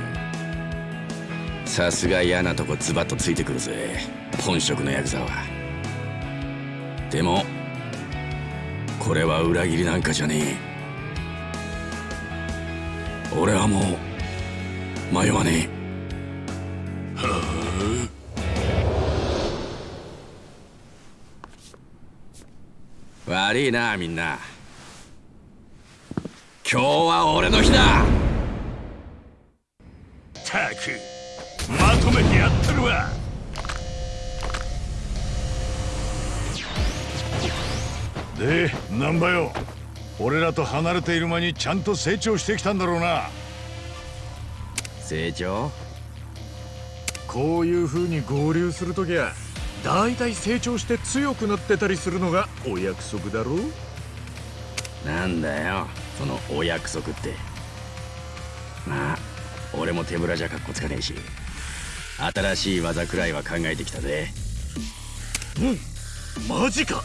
さすが嫌なとこズバッとついてくるぜ本職のヤクザは。でもこれは裏切りなんかじゃねえ。俺はもう迷わねえ。はあ悪いなみんな。今日は俺の日だ。たくまとめてやってるわで難波よ。俺らと離れている間にちゃんと成長してきたんだろうな。成長こういう風に合流するときはだいたい成長して強くなってたりするのがお約束だろなんだよ。そのお約束って。まあ俺も手ぶらじゃかっこつかねえし。新しい技くらいは考えてきたぜ。うん。マジか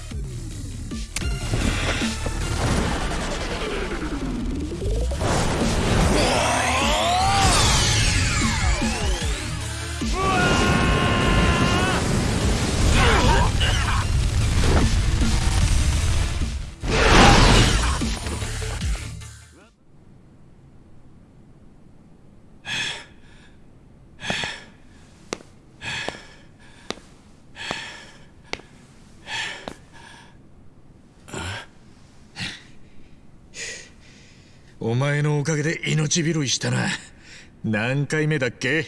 お前のおかげで命拾いしたな。何回目だっけ？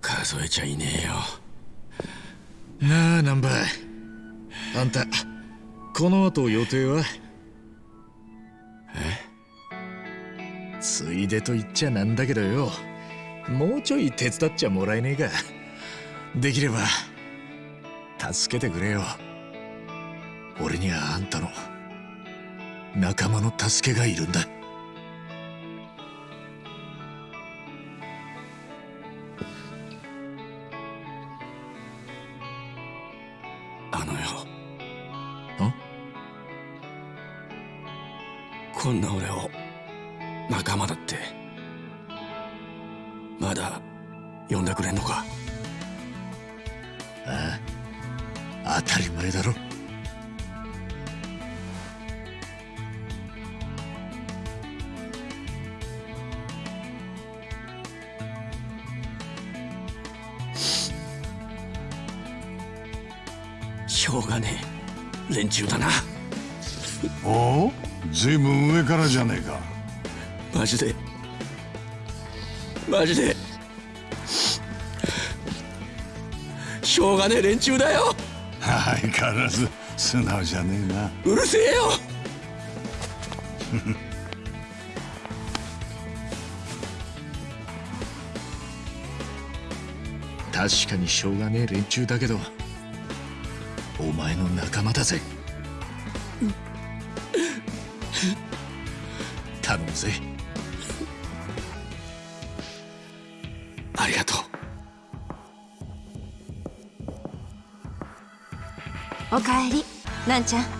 数えちゃいねえよ。なあ難波あんたこの後予定は？え？ついでと言っちゃなんだけどよ。もうちょい手伝っちゃもらえねえか。できれば助けてくれよ。俺にはあんたの。仲間の助けがいるんだ。中だよ。相変わらず素直じゃねえな。うるせえよ。確かにしょうがねえ連中だけどお前の仲間だぜりな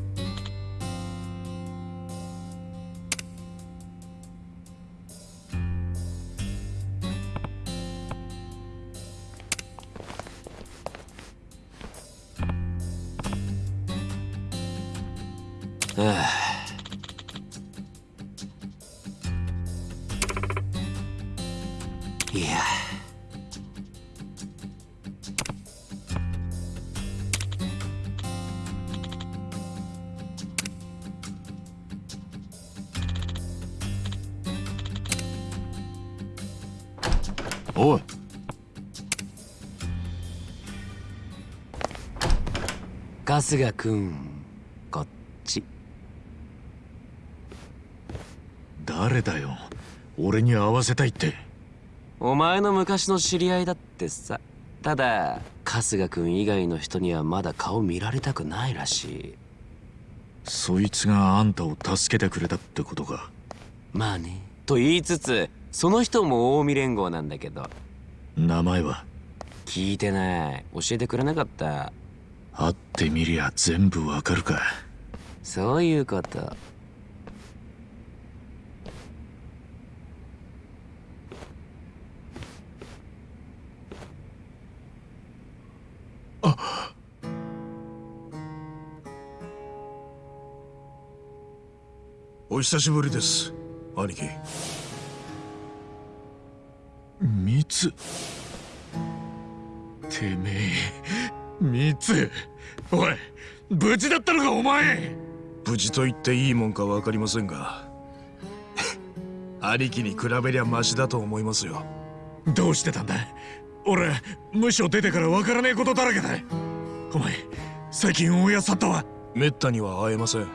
春日くんこっち。誰だよ。俺に会わせたいって。お前の昔の知り合いだってさ。ただ春日くん以外の人にはまだ顔見られたくないらしい。そいつがあんたを助けてくれたってことか。まあね。と言いつつその人も近江連合なんだけど。名前は？聞いてない。教えてくれなかった。会ってみりゃ全部わかるか。そういうこと。お久しぶりです兄貴。ミツてめえミツおい無事だったのかお前。無事と言っていいもんか分かりませんが 兄貴に比べりゃマシだと思いますよ。どうしてたんだ？俺無所出てからわからねえことだらけだ。お前最近大家さったわ。めったには会えません。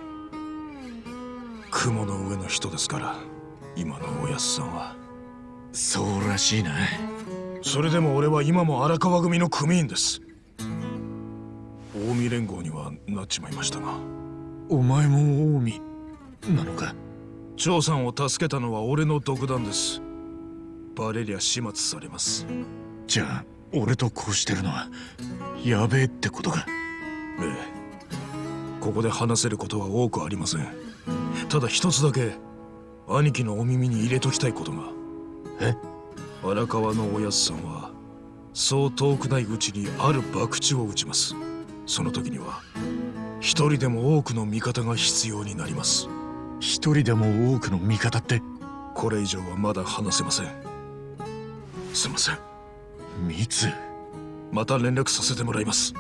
雲の上の人ですから今のおやすさんは。そうらしいな。それでも俺は今も荒川組の組員です近江連合にはなっちまいましたが。お前も近江なのか？張さんを助けたのは俺の独断です。バレりゃ始末されます。じゃあ俺とこうしてるのはやべえってことか？ええ。ここで話せることは多くありません。ただ一つだけ兄貴のお耳に入れときたいことが。え？荒川のおやすさんはそう遠くないうちにある博打を打ちますその時には一人でも多くの味方が必要になります。一人でも多くの味方って？これ以上はまだ話せません。すいません。ミツまた連絡させてもらいます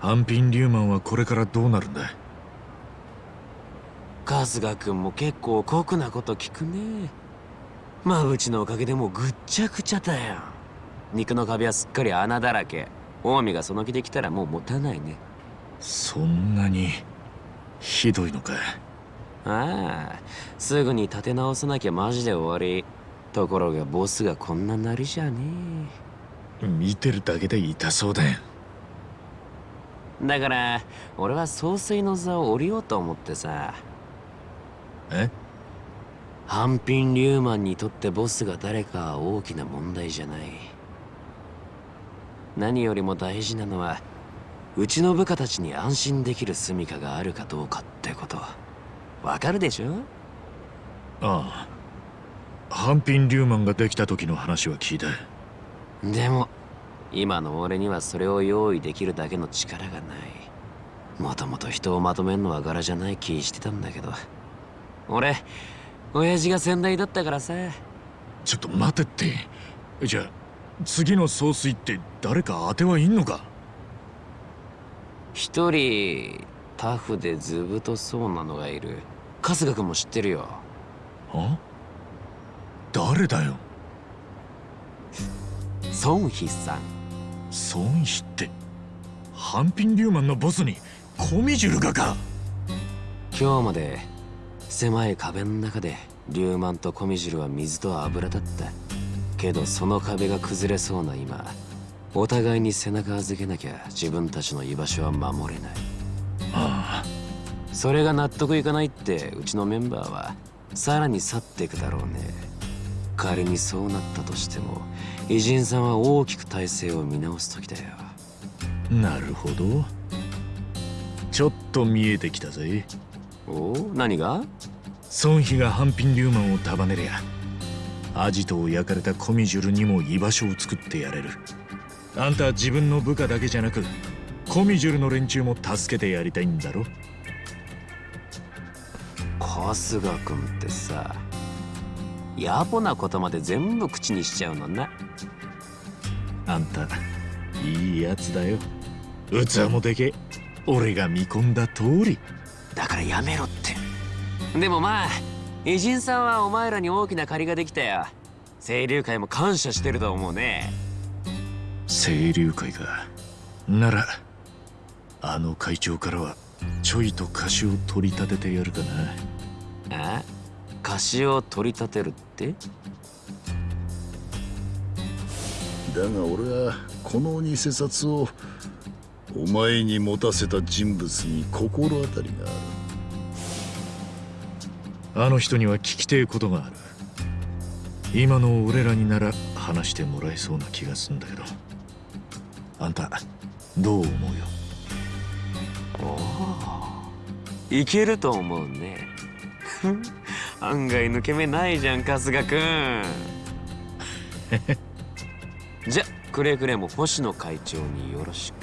ハンピン・リューマンはこれからどうなるんだ春日君も結構酷なこと聞くね。まぶちのおかげでもうぐっちゃぐちゃだよ。肉の壁はすっかり穴だらけ。近江がその気で来たらもう持たないね。そんなにひどいのかああすぐに立て直さなきゃマジで終わり。ところがボスがこんななりじゃね見てるだけで痛そうだよだから俺は総帥の座を降りようと思ってさ。え？ハンピン・リューマンにとってボスが誰かは大きな問題じゃない。何よりも大事なのはうちの部下たちに安心できる住処があるかどうかってこと。わかるでしょ？ああ。ハンピン・リューマンができた時の話は聞いた。でも今の俺にはそれを用意できるだけの力がない。もともと人をまとめんのは柄じゃない気してたんだけど。俺親父が先代だったからさ。ちょっと待てって。じゃあ次の総帥って誰か当てはいんのか？一人タフで図太そうなのがいる。春日君も知ってるよ。あ誰だよ？孫飛さん孫飛ってハンピン・リューマンのボスにコミジュルがか。今日まで狭い壁の中でリューマンとコミジュルは水と油だった。けどその壁が崩れそうな今お互いに背中預けなきゃ自分たちの居場所は守れない。ああ。それが納得いかないってうちのメンバーはさらに去っていくだろうね。仮にそうなったとしても偉人さんは大きく体制を見直す時だよ。なるほど。ちょっと見えてきたぜ。おお何が？孫妃がハンピン・リューマンを束ねりゃアジトを焼かれたコミジュルにも居場所を作ってやれる。あんたは自分の部下だけじゃなくコミジュルの連中も助けてやりたいんだろ。春日君ってさ野暮なことまで全部口にしちゃうのなあんたいいやつだよ。器もでけ。俺が見込んだ通り。だからやめろって。でもまあ偉人さんはお前らに大きな借りができたよ。清流会も感謝してると思うね。清流会かならあの会長からはちょいと貸しを取り立ててやるかな。あ貸しを取り立てるって？だが俺はこの偽札をお前に持たせた人物に心当たりがある。あの人には聞きてえことがある。今の俺らになら話してもらえそうな気がすんだけど。あんたどう思うよ？おおいけると思うね。案外抜け目ないじゃん春日くん じゃくれぐれも星野会長によろしく。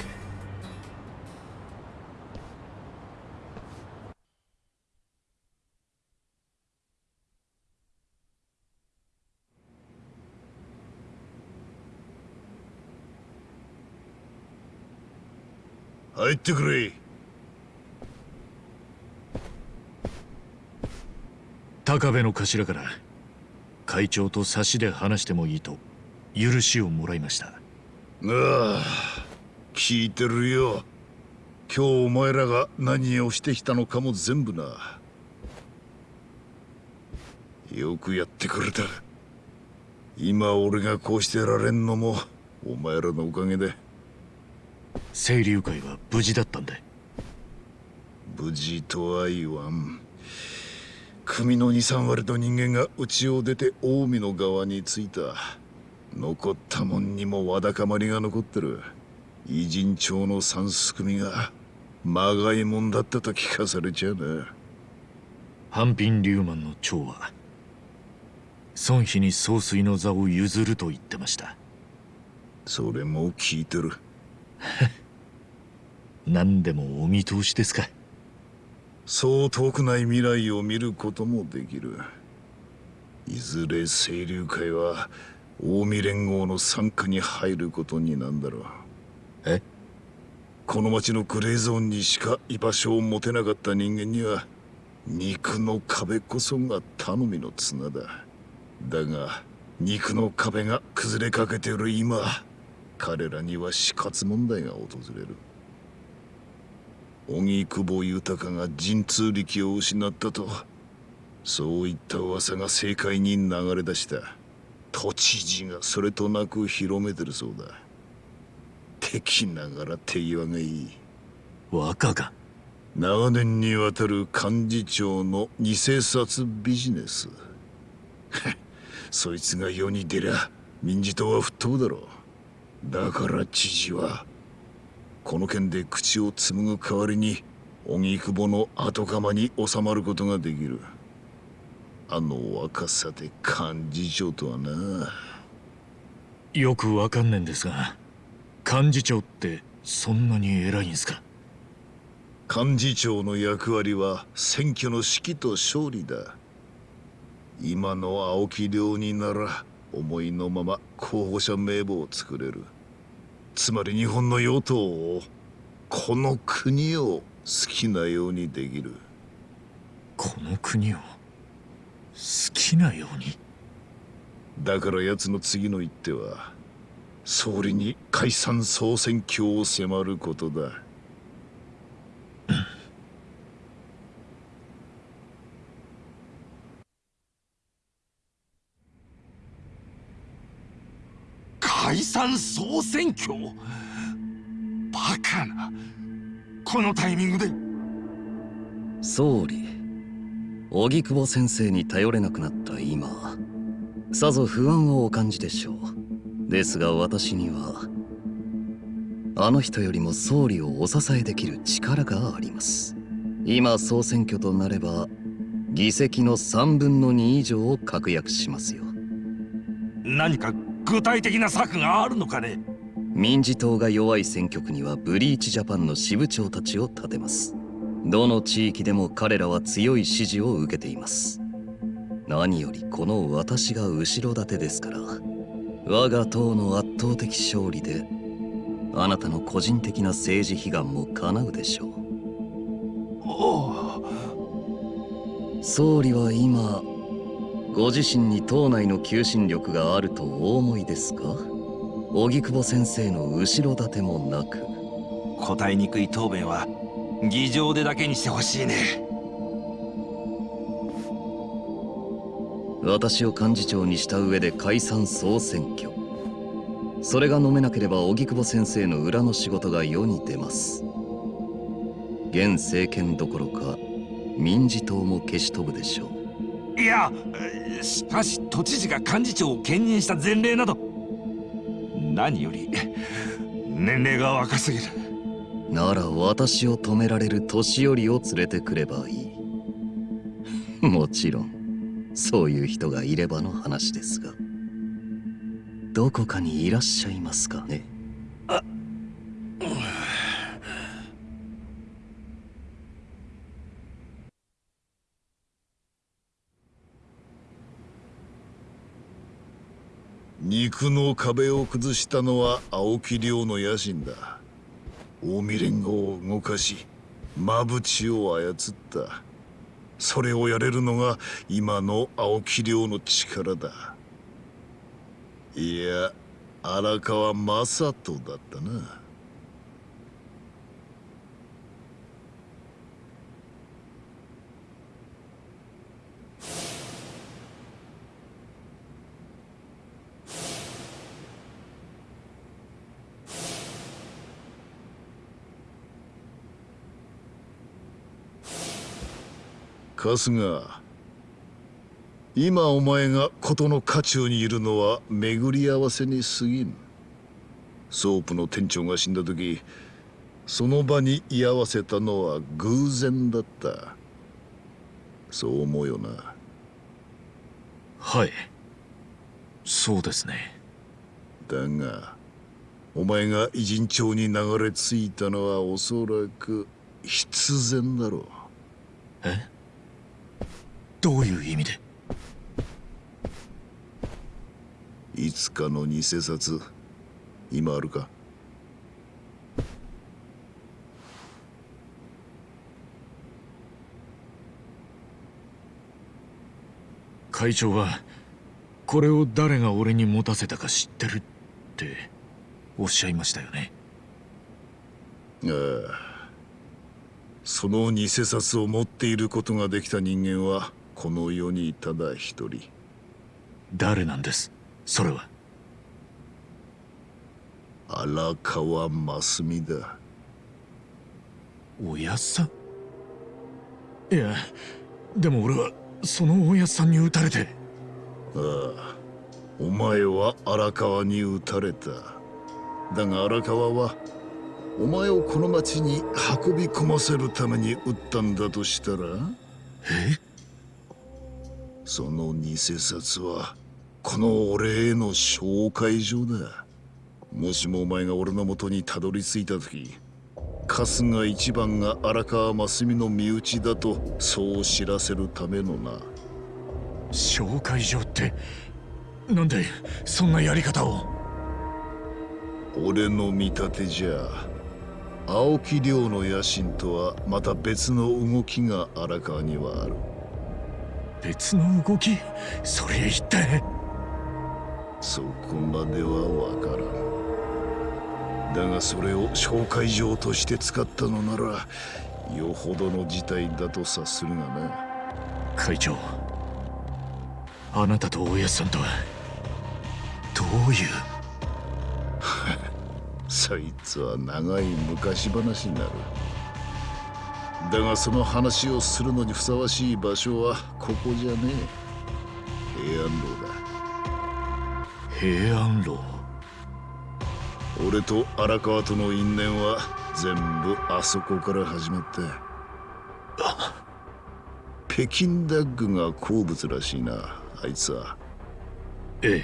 入ってくれ。高部の頭から会長と差しで話してもいいと許しをもらいました。ああ聞いてるよ。今日お前らが何をしてきたのかも全部な。よくやってくれた。今俺がこうしてられんのもお前らのおかげで。清流会は無事だったんだ。無事とは言わん。組の23割と人間が家を出て近江の側に着いた残ったもんにもわだかまりが残ってる。偉人町の三すくみがまがいもんだったと聞かされちゃうな。ハンピン・リューマンの長は孫妃に総帥の座を譲ると言ってました。それも聞いてる。何でもお見通しですか。そう遠くない未来を見ることもできる。いずれ清流会は近江連合の傘下に入ることになんだろう。え？この町のグレーゾーンにしか居場所を持てなかった人間には肉の壁こそが頼みの綱だ。だが肉の壁が崩れかけている今彼らには死活問題が訪れる。荻窪豊が神通力を失ったとそういった噂が政界に流れ出した都知事がそれとなく広めてるそうだ。敵ながら手際がいい。若が。長年にわたる幹事長の偽札ビジネス。そいつが世に出りゃ民事党は吹っ飛ぶだろう。だから知事はこの件で口を紡ぐ代わりに荻窪の後釜に収まることができるあの若さで幹事長とはな。よくわかんねえんですが幹事長ってそんなに偉いんすか？幹事長の役割は選挙の指揮と勝利だ。今の青木亮になら思いのまま候補者名簿を作れる。つまり日本の与党をこの国を好きなようにできる。この国を？好きなように。だから奴の次の一手は総理に解散総選挙を迫ることだ。解散総選挙？バカな。このタイミングで。総理荻窪先生に頼れなくなった今さぞ不安をお感じでしょう。ですが私にはあの人よりも総理をお支えできる力があります。今総選挙となれば議席の3分の2以上を確約しますよ。何か具体的な策があるのかね？民事党が弱い選挙区にはブリーチジャパンの支部長たちを立てますどの地域でも彼らは強い支持を受けています。何よりこの私が後ろ盾ですから。我が党の圧倒的勝利であなたの個人的な政治悲願も叶うでしょう。総理は今ご自身に党内の求心力があるとお思いですか？荻窪先生の後ろ盾もなく。答えにくい答弁は議場でだけにしてほしいね。私を幹事長にした上で解散総選挙。それが飲めなければ荻窪先生の裏の仕事が世に出ます。現政権どころか民事党も消し飛ぶでしょいやしかし都知事が幹事長を兼任した前例など何より年齢が若すぎる。うなら私を止められる年寄りを連れてくればいい。もちろんそういう人がいればの話ですが。どこかにいらっしゃいますかね？あ肉の壁を崩したのは青木亮の野心だ。近江連合を動かし馬淵を操った。それをやれるのが今の青木亮の力だ。いや荒川正人だったな。春日。今お前が事の渦中にいるのは巡り合わせに過ぎん。ソープの店長が死んだ時その場に居合わせたのは偶然だった。そう思うよな。はい。そうですね。だがお前が異人町に流れ着いたのはおそらく必然だろう。え？どういう意味で？いつかの偽札今あるか？会長はこれを誰が俺に持たせたか知ってるっておっしゃいましたよね？ああ。その偽札を持っていることができた人間はこの世にただ一人。誰なんです？それは。荒川真澄だ。おやっさん？いやでも俺はそのおやっさんに撃たれて。ああお前は荒川に撃たれた。だが荒川はお前をこの町に運び込ませるために撃ったんだとしたら？え？その偽札はこの俺への紹介状だ。もしもお前が俺の元にたどり着いた時春日一番が荒川真澄の身内だとそう知らせるためのな。紹介状ってなんでそんなやり方を？俺の見立てじゃ青木亮の野心とはまた別の動きが荒川にはある別の動きそれ一体そこまではわからん。だがそれを紹介状として使ったのならよほどの事態だと察するがな。会長あなたと大家さんとはどういう？そいつは長い昔話になるだがその話をするのにふさわしい場所はここじゃねえ。平安楼だ。平安楼？俺と荒川との因縁は全部あそこから始まった北京ダッグが好物らしいなあいつは。ええ。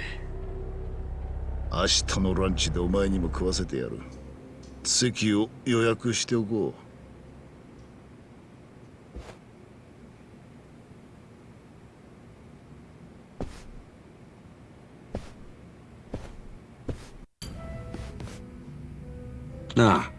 明日のランチでお前にも食わせてやる。席を予約しておこうな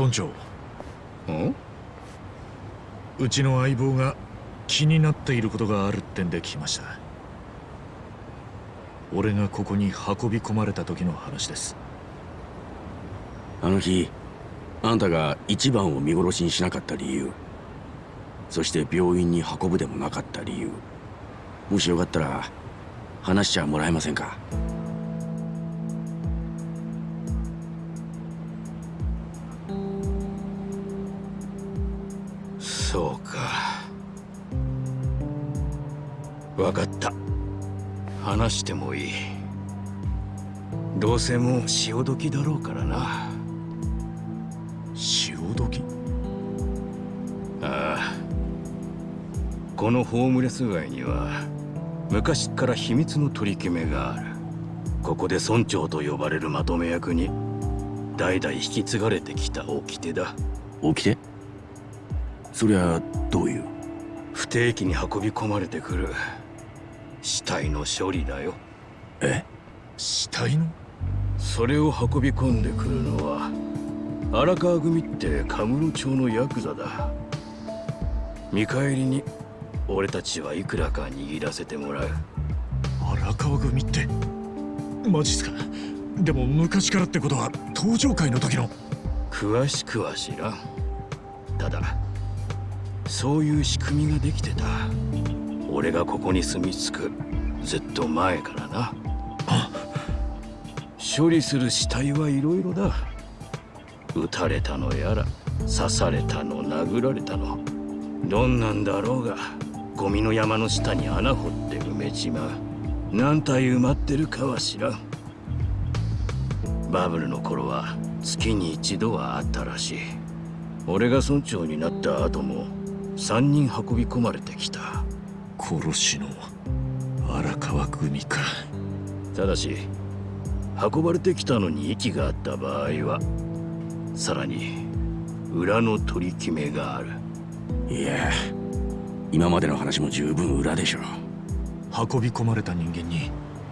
村長うちの相棒が気になっていることがあるってんで来ました。俺がここに運び込まれた時の話です。あの日あんたが一番を見殺しにしなかった理由。そして病院に運ぶでもなかった理由。もしよかったら話しちゃもらえませんか？話してもいい。どうせもう潮時だろうからな。潮時？ああ。このホームレス街には昔から秘密の取り決めがある。ここで村長と呼ばれるまとめ役に代々引き継がれてきた掟だ。掟？そりゃどういう？不定期に運び込まれてくる。死体の処理だよ。え？死体の？それを運び込んでくるのは荒川組ってカムロ町のヤクザだ。見返りに俺たちはいくらか握らせてもらう。荒川組って？マジっすか？でも昔からってことは登場会の時の？詳しくは知らん。ただそういう仕組みができてた。俺がここに住み着くずっと前からな。処理する死体はいろいろだ。撃たれたのやら刺されたの殴られたの。どんなんだろうがゴミの山の下に穴掘って埋めちまう何体埋まってるかは知らん。バブルの頃は月に一度はあったらしい。俺が村長になった後も3人運び込まれてきた。殺しの荒川組か。ただし運ばれてきたのに息があった場合はさらに裏の取り決めがある。いや今までの話も十分裏でしょ運び込まれた人間に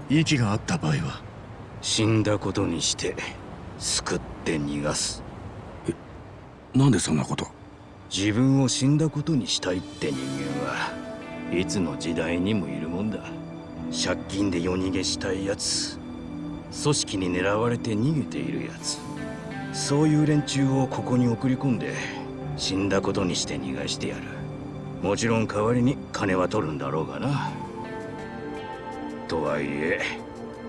息があった場合は死んだことにして救って逃がす。えなんでそんなこと？自分を死んだことにしたいって人間はいつの時代にもいるもんだ借金で夜逃げしたいやつ組織に狙われて逃げているやつそういう連中をここに送り込んで死んだことにして逃がしてやる。もちろん代わりに金は取るんだろうがな。とはいえ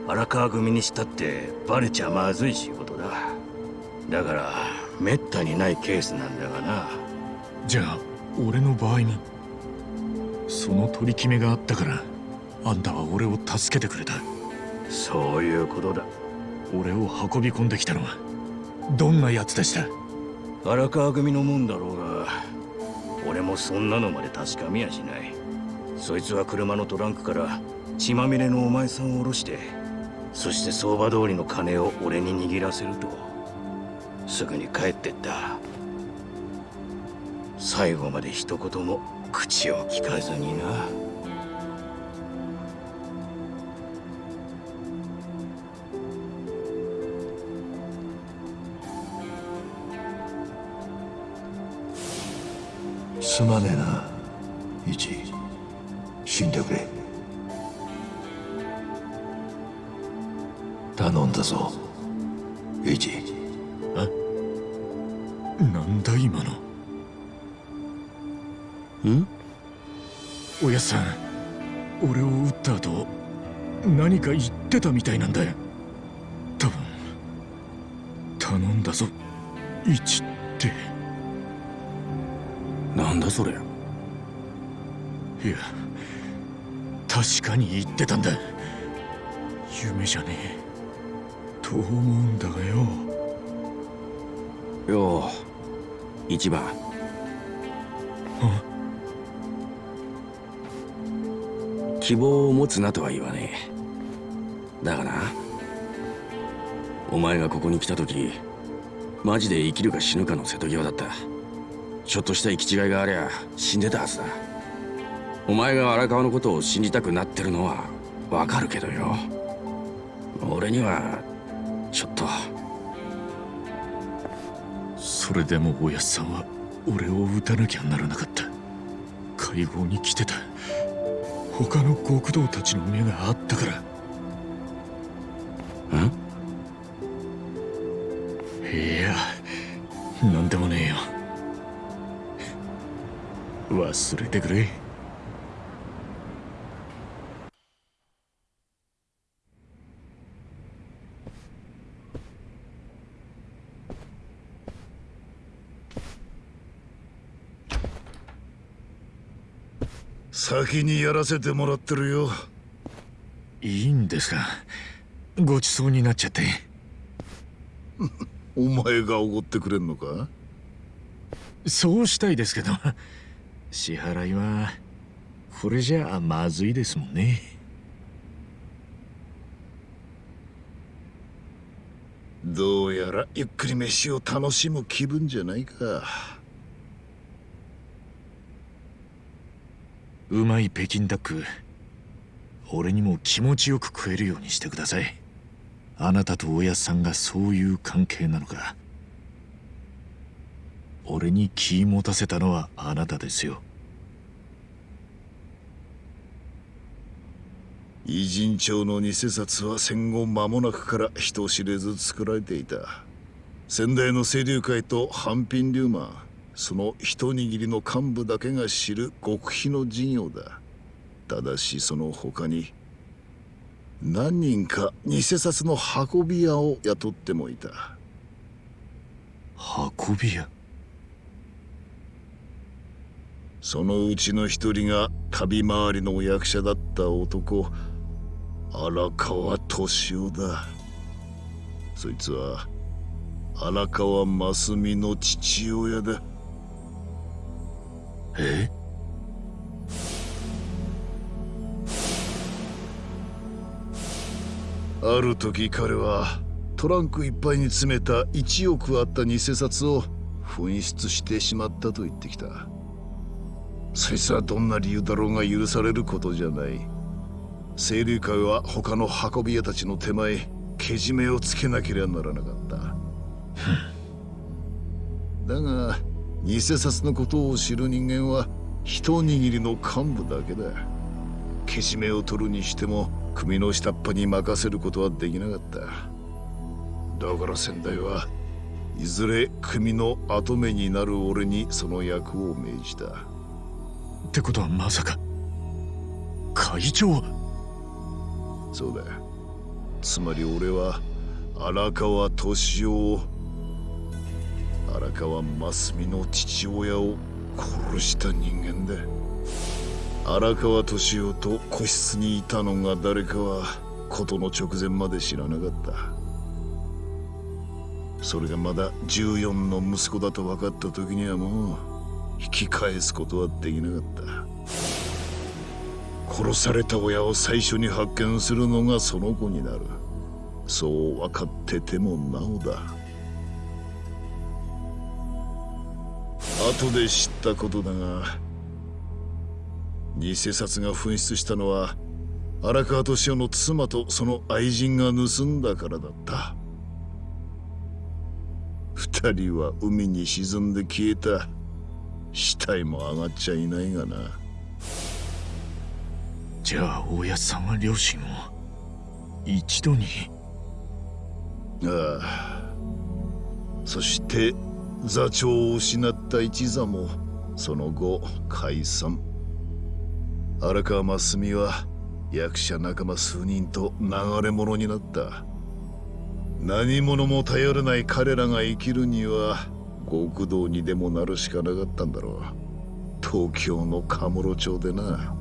荒川組にしたってバレちゃまずい仕事だ。だからめったにないケースなんだがな。じゃあ俺の場合もその取り決めがあったから。あんたは俺を助けてくれた。そういうことだ。俺を運び込んできたのはどんな奴でした？荒川組のもんだろうが俺もそんなのまで確かめやしない。そいつは車のトランクから血まみれのお前さんを下ろしてそして相場通りの金を俺に握らせるとすぐに帰ってった。最後まで一言も口を聞かずになすまねえな。一死んでくれ。頼んだぞ。一なんだ今の？ん？おやっさん。俺を撃った後何か言ってたみたいなんだよ。多分。頼んだぞ。一ってなんだそれ？いや確かに言ってたんだ。夢じゃねえ。と思うんだがよ。よう一番。希望を持つなとは言わねえ。だがなお前がここに来た時マジで生きるか死ぬかの瀬戸際だったちょっとした行き違いがありゃ死んでたはずだ。お前が荒川のことを信じたくなってるのはわかるけどよ。俺にはちょっと。それでもおやっさんは俺を撃たなきゃならなかった。会合に来てた。他の極道たちの目があったから。ん？いやなんでもねえれてくれ。先にやらせてもらってるよ。いいんですか？ごちそうになっちゃって。お前がおごってくれんのか？そうしたいですけど支払いはこれじゃあまずいですもんね。どうやらゆっくり飯を楽しむ気分じゃないか。うまい北京ダック俺にも気持ちよく食えるようにしてください。あなたとおやさんがそういう関係なのか俺に気持たせたのはあなたですよ。偉人帳の偽札は戦後間もなくから人知れず作られていた。先代の清流会と半品流マンその一握りの幹部だけが知る極秘の事業だ。ただしその他に何人か偽札の運び屋を雇ってもいた。運び屋？そのうちの一人が旅回りの役者だった男。荒川敏夫だ。そいつは荒川真澄の父親だ。え？ある時彼はトランクいっぱいに詰めた1億あった偽札を紛失してしまったと言ってきた。そいつはどんな理由だろうが許されることじゃない。清流会は他の運び屋たちの手前けじめをつけなければならなかった。だが偽札のことを知る人間は一握りの幹部だけだ。けじめを取るにしても組の下っ端に任せることはできなかった。だから先代はいずれ組の跡目になる俺にその役を命じたってことはまさか。会長そうだつまり俺は荒川敏夫を荒川真澄の父親を殺した人間だ。荒川敏夫と個室にいたのが誰かは事の直前まで知らなかった。それがまだ14の息子だと分かった時にはもう引き返すことはできなかった。殺された親を最初に発見するのがその子になる。そう分かっててもなおだ。後で知ったことだが偽札が紛失したのは荒川敏夫の妻とその愛人が盗んだからだった。二人は海に沈んで消えた。死体も上がっちゃいないがな。じゃあ大家さんは両親を一度に。ああ。そして座長を失った一座もその後解散。荒川真澄は役者仲間数人と流れ者になった。何者も頼れない彼らが生きるには極道にでもなるしかなかったんだろう。東京のカムロ町でな。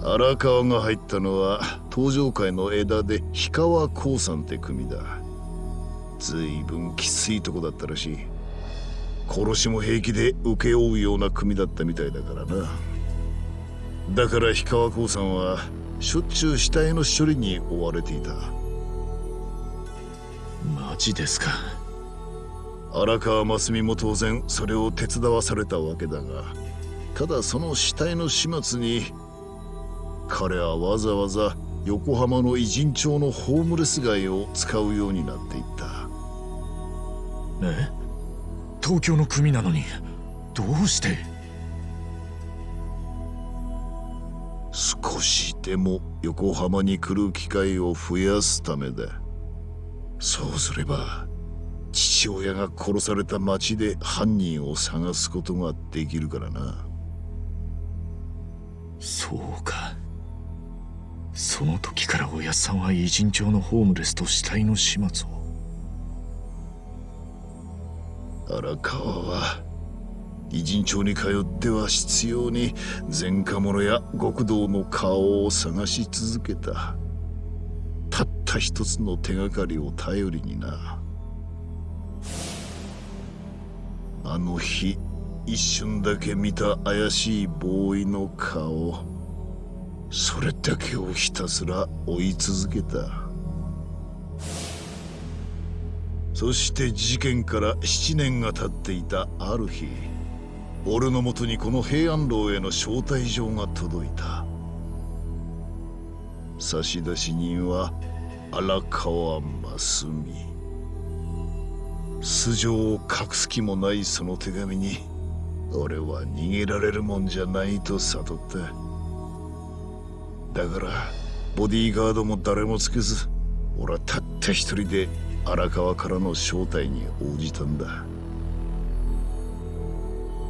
荒川が入ったのは東上界の枝で氷川興産って組だ。ずいぶんきついとこだったらしい。殺しも平気で請け負うような組だったみたいだからな。だから氷川興産はしょっちゅう死体の処理に追われていた。マジですか。荒川真澄も当然それを手伝わされたわけだがただその死体の始末に彼はわざわざ横浜の偉人町のホームレス街を使うようになっていったえ東京の組なのにどうして？少しでも横浜に来る機会を増やすためだ。そうすれば父親が殺された町で犯人を探すことができるからな。そうか。その時からおやっさんは偉人町のホームレスと死体の始末を荒川は偉人町に通っては執拗に前科者や極道の顔を探し続けた。たった一つの手がかりを頼りにな。あの日一瞬だけ見た怪しいボーイの顔。それだけをひたすら追い続けた。そして事件から7年が経っていたある日俺のもとにこの平安楼への招待状が届いた。差出人は荒川真澄素性を隠す気もないその手紙に俺は逃げられるもんじゃないと悟っただからボディーガードも誰もつけず俺はたった一人で荒川からの招待に応じたんだ。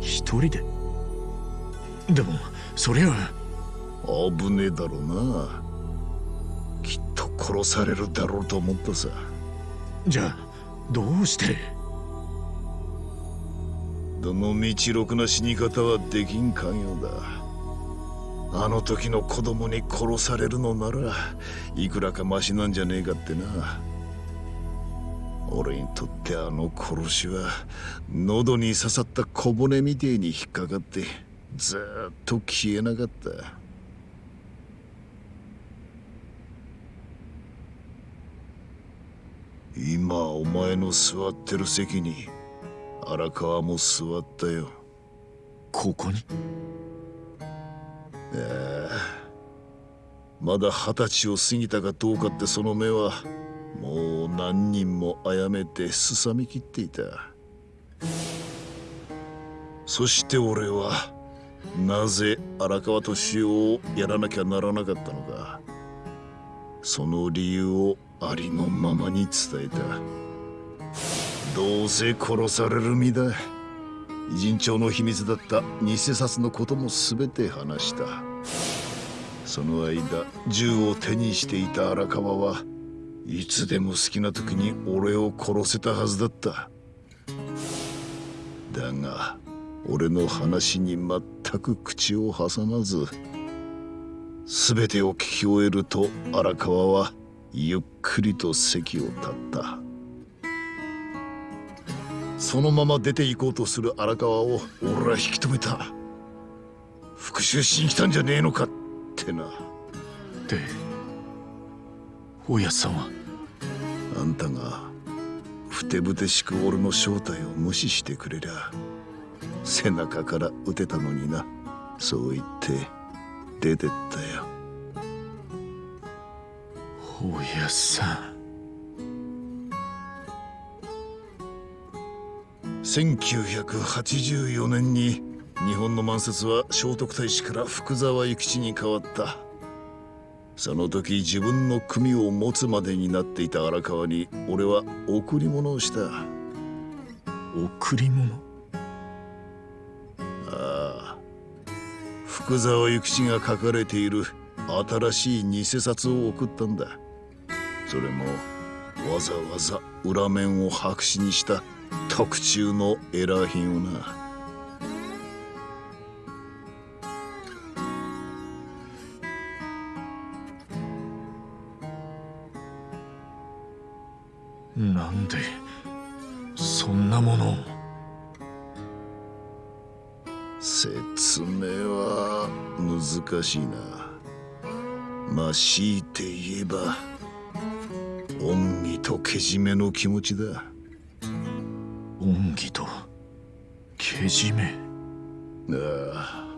一人で？でもそりゃ危ねえだろうな。きっと殺されるだろうと思ったさ。じゃあどうして？どの道ろくな死に方はできんかんようだ。あの時の子供に殺されるのならいくらかマシなんじゃねえかってな俺にとってあの殺しは喉に刺さった小骨みてえに引っかかってずっと消えなかった。今お前の座ってる席に荒川も座ったよ。ここに？ええ。まだ二十歳を過ぎたかどうかってその目はもう何人も殺めてすさみきっていた。そして俺はなぜ荒川敏夫をやらなきゃならなかったのかその理由をありのままに伝えた。どうせ殺される身だ。偉人帳の秘密だった偽札のことも全て話した。その間銃を手にしていた荒川はいつでも好きな時に俺を殺せたはずだった。だが俺の話に全く口を挟まず全てを聞き終えると荒川はゆっくりと席を立った。そのまま出て行こうとする荒川を俺は引き止めた。復讐しに来たんじゃねえのかってな。でおやさんは？あんたがふてぶてしく俺の正体を無視してくれりゃ背中から撃てたのにな。そう言って出てったよ。おやさん。1984年に日本の満説は聖徳太子から福沢諭吉に変わったその時自分の組を持つまでになっていた荒川に俺は贈り物をした。贈り物？ああ。福沢諭吉が書かれている新しい偽札を送ったんだ。それもわざわざ裏面を白紙にした特注のエラー品をな難しいな。まあ強いて言えば恩義とけじめの気持ちだ。恩義とけじめ？ああ。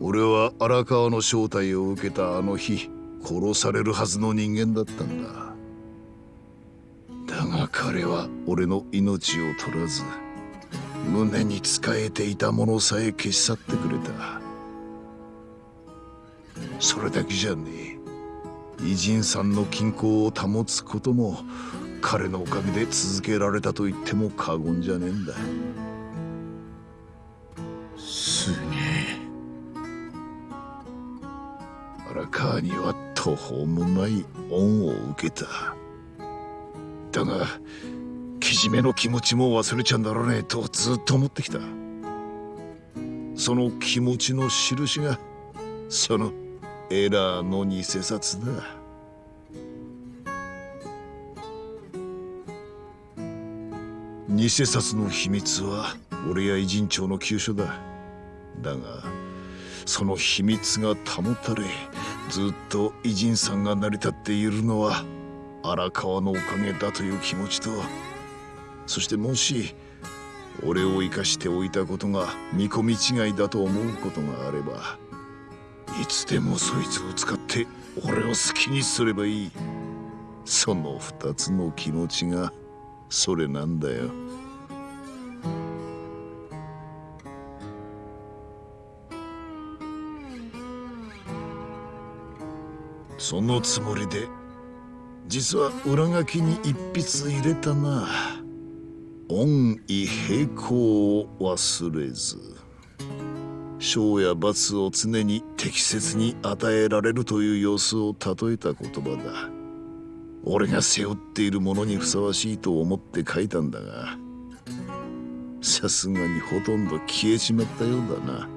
俺は荒川の正体を受けたあの日殺されるはずの人間だったんだ。だが彼は俺の命を取らず胸に仕えていたものさえ消し去ってくれたそれだけじゃねえ。偉人さんの均衡を保つことも彼のおかげで続けられたと言っても過言じゃねえんだ。すげえ。荒川には途方もない恩を受けた。だがけじめの気持ちも忘れちゃならねえとずっと思ってきた。その気持ちの印がそのエラーの偽札だ偽札の秘密は俺や偉人長の急所だ。だがその秘密が保たれずっと偉人さんが成り立っているのは荒川のおかげだという気持ちとそしてもし俺を生かしておいたことが見込み違いだと思うことがあればいつでもそいつを使って俺を好きにすればいい。その二つの気持ちがそれなんだよ。そのつもりで実は裏書きに一筆入れたな。恩義平行を忘れず。賞や罰を常に適切に与えられるという様子を例えた言葉だ。俺が背負っているものにふさわしいと思って書いたんだがさすがにほとんど消えちまったようだな。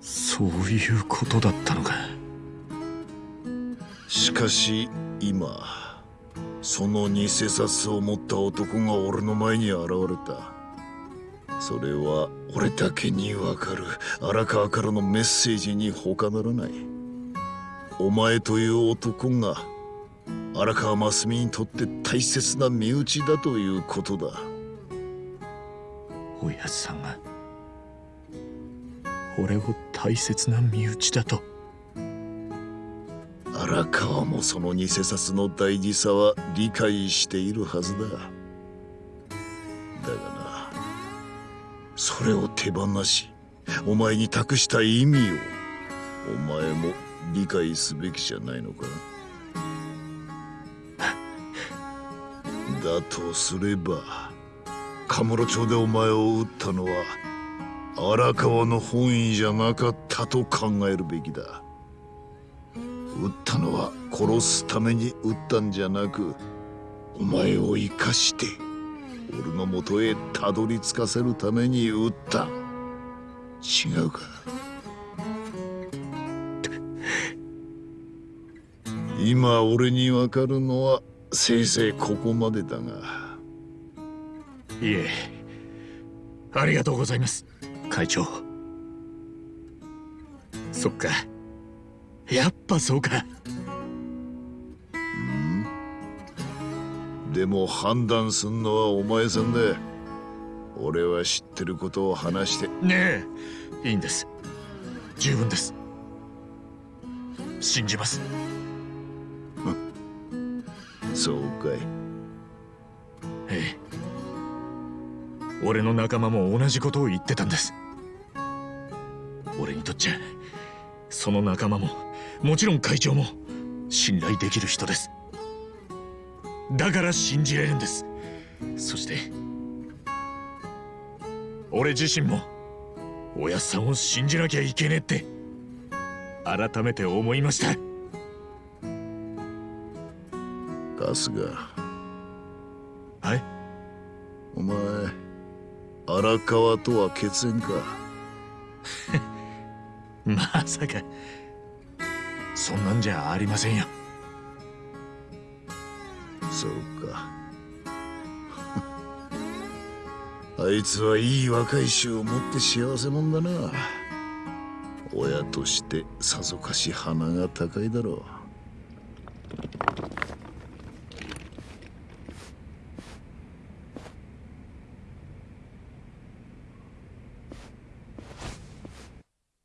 そういうことだったのか。しかし今その偽札を持った男が俺の前に現れた。それは俺だけにわかる荒川からのメッセージに他ならない。お前という男が荒川真澄にとって大切な身内だということだ。おやさんが俺を大切な身内だと。荒川もその偽札の大事さは理解しているはずだ。だがなそれを手放しお前に託した意味をお前も理解すべきじゃないのか？だとすればカムロ町でお前を撃ったのは荒川の本意じゃなかったと考えるべきだ。撃ったのは殺すために撃ったんじゃなくお前を生かして俺のもとへたどり着かせるために撃った。違うか。今俺にわかるのはせいぜいここまでだが。いえ。ありがとうございます。会長。そっか。やっぱそうか。でも判断すんのはお前さんだ。俺は知ってることを話して。ねえ。いいんです。十分です。信じます。そうかい。ええ。俺の仲間も同じことを言ってたんです。俺にとっちゃその仲間ももちろん会長も信頼できる人です。だから信じれるんです。そして俺自身もおやっさんを信じなきゃいけねえって改めて思いました。春日。はい。お前荒川とは血縁か？まさかそんなんじゃありませんよ。そうか。あいつはいい若い衆を持って幸せもんだな。親としてさぞかし鼻が高いだろう。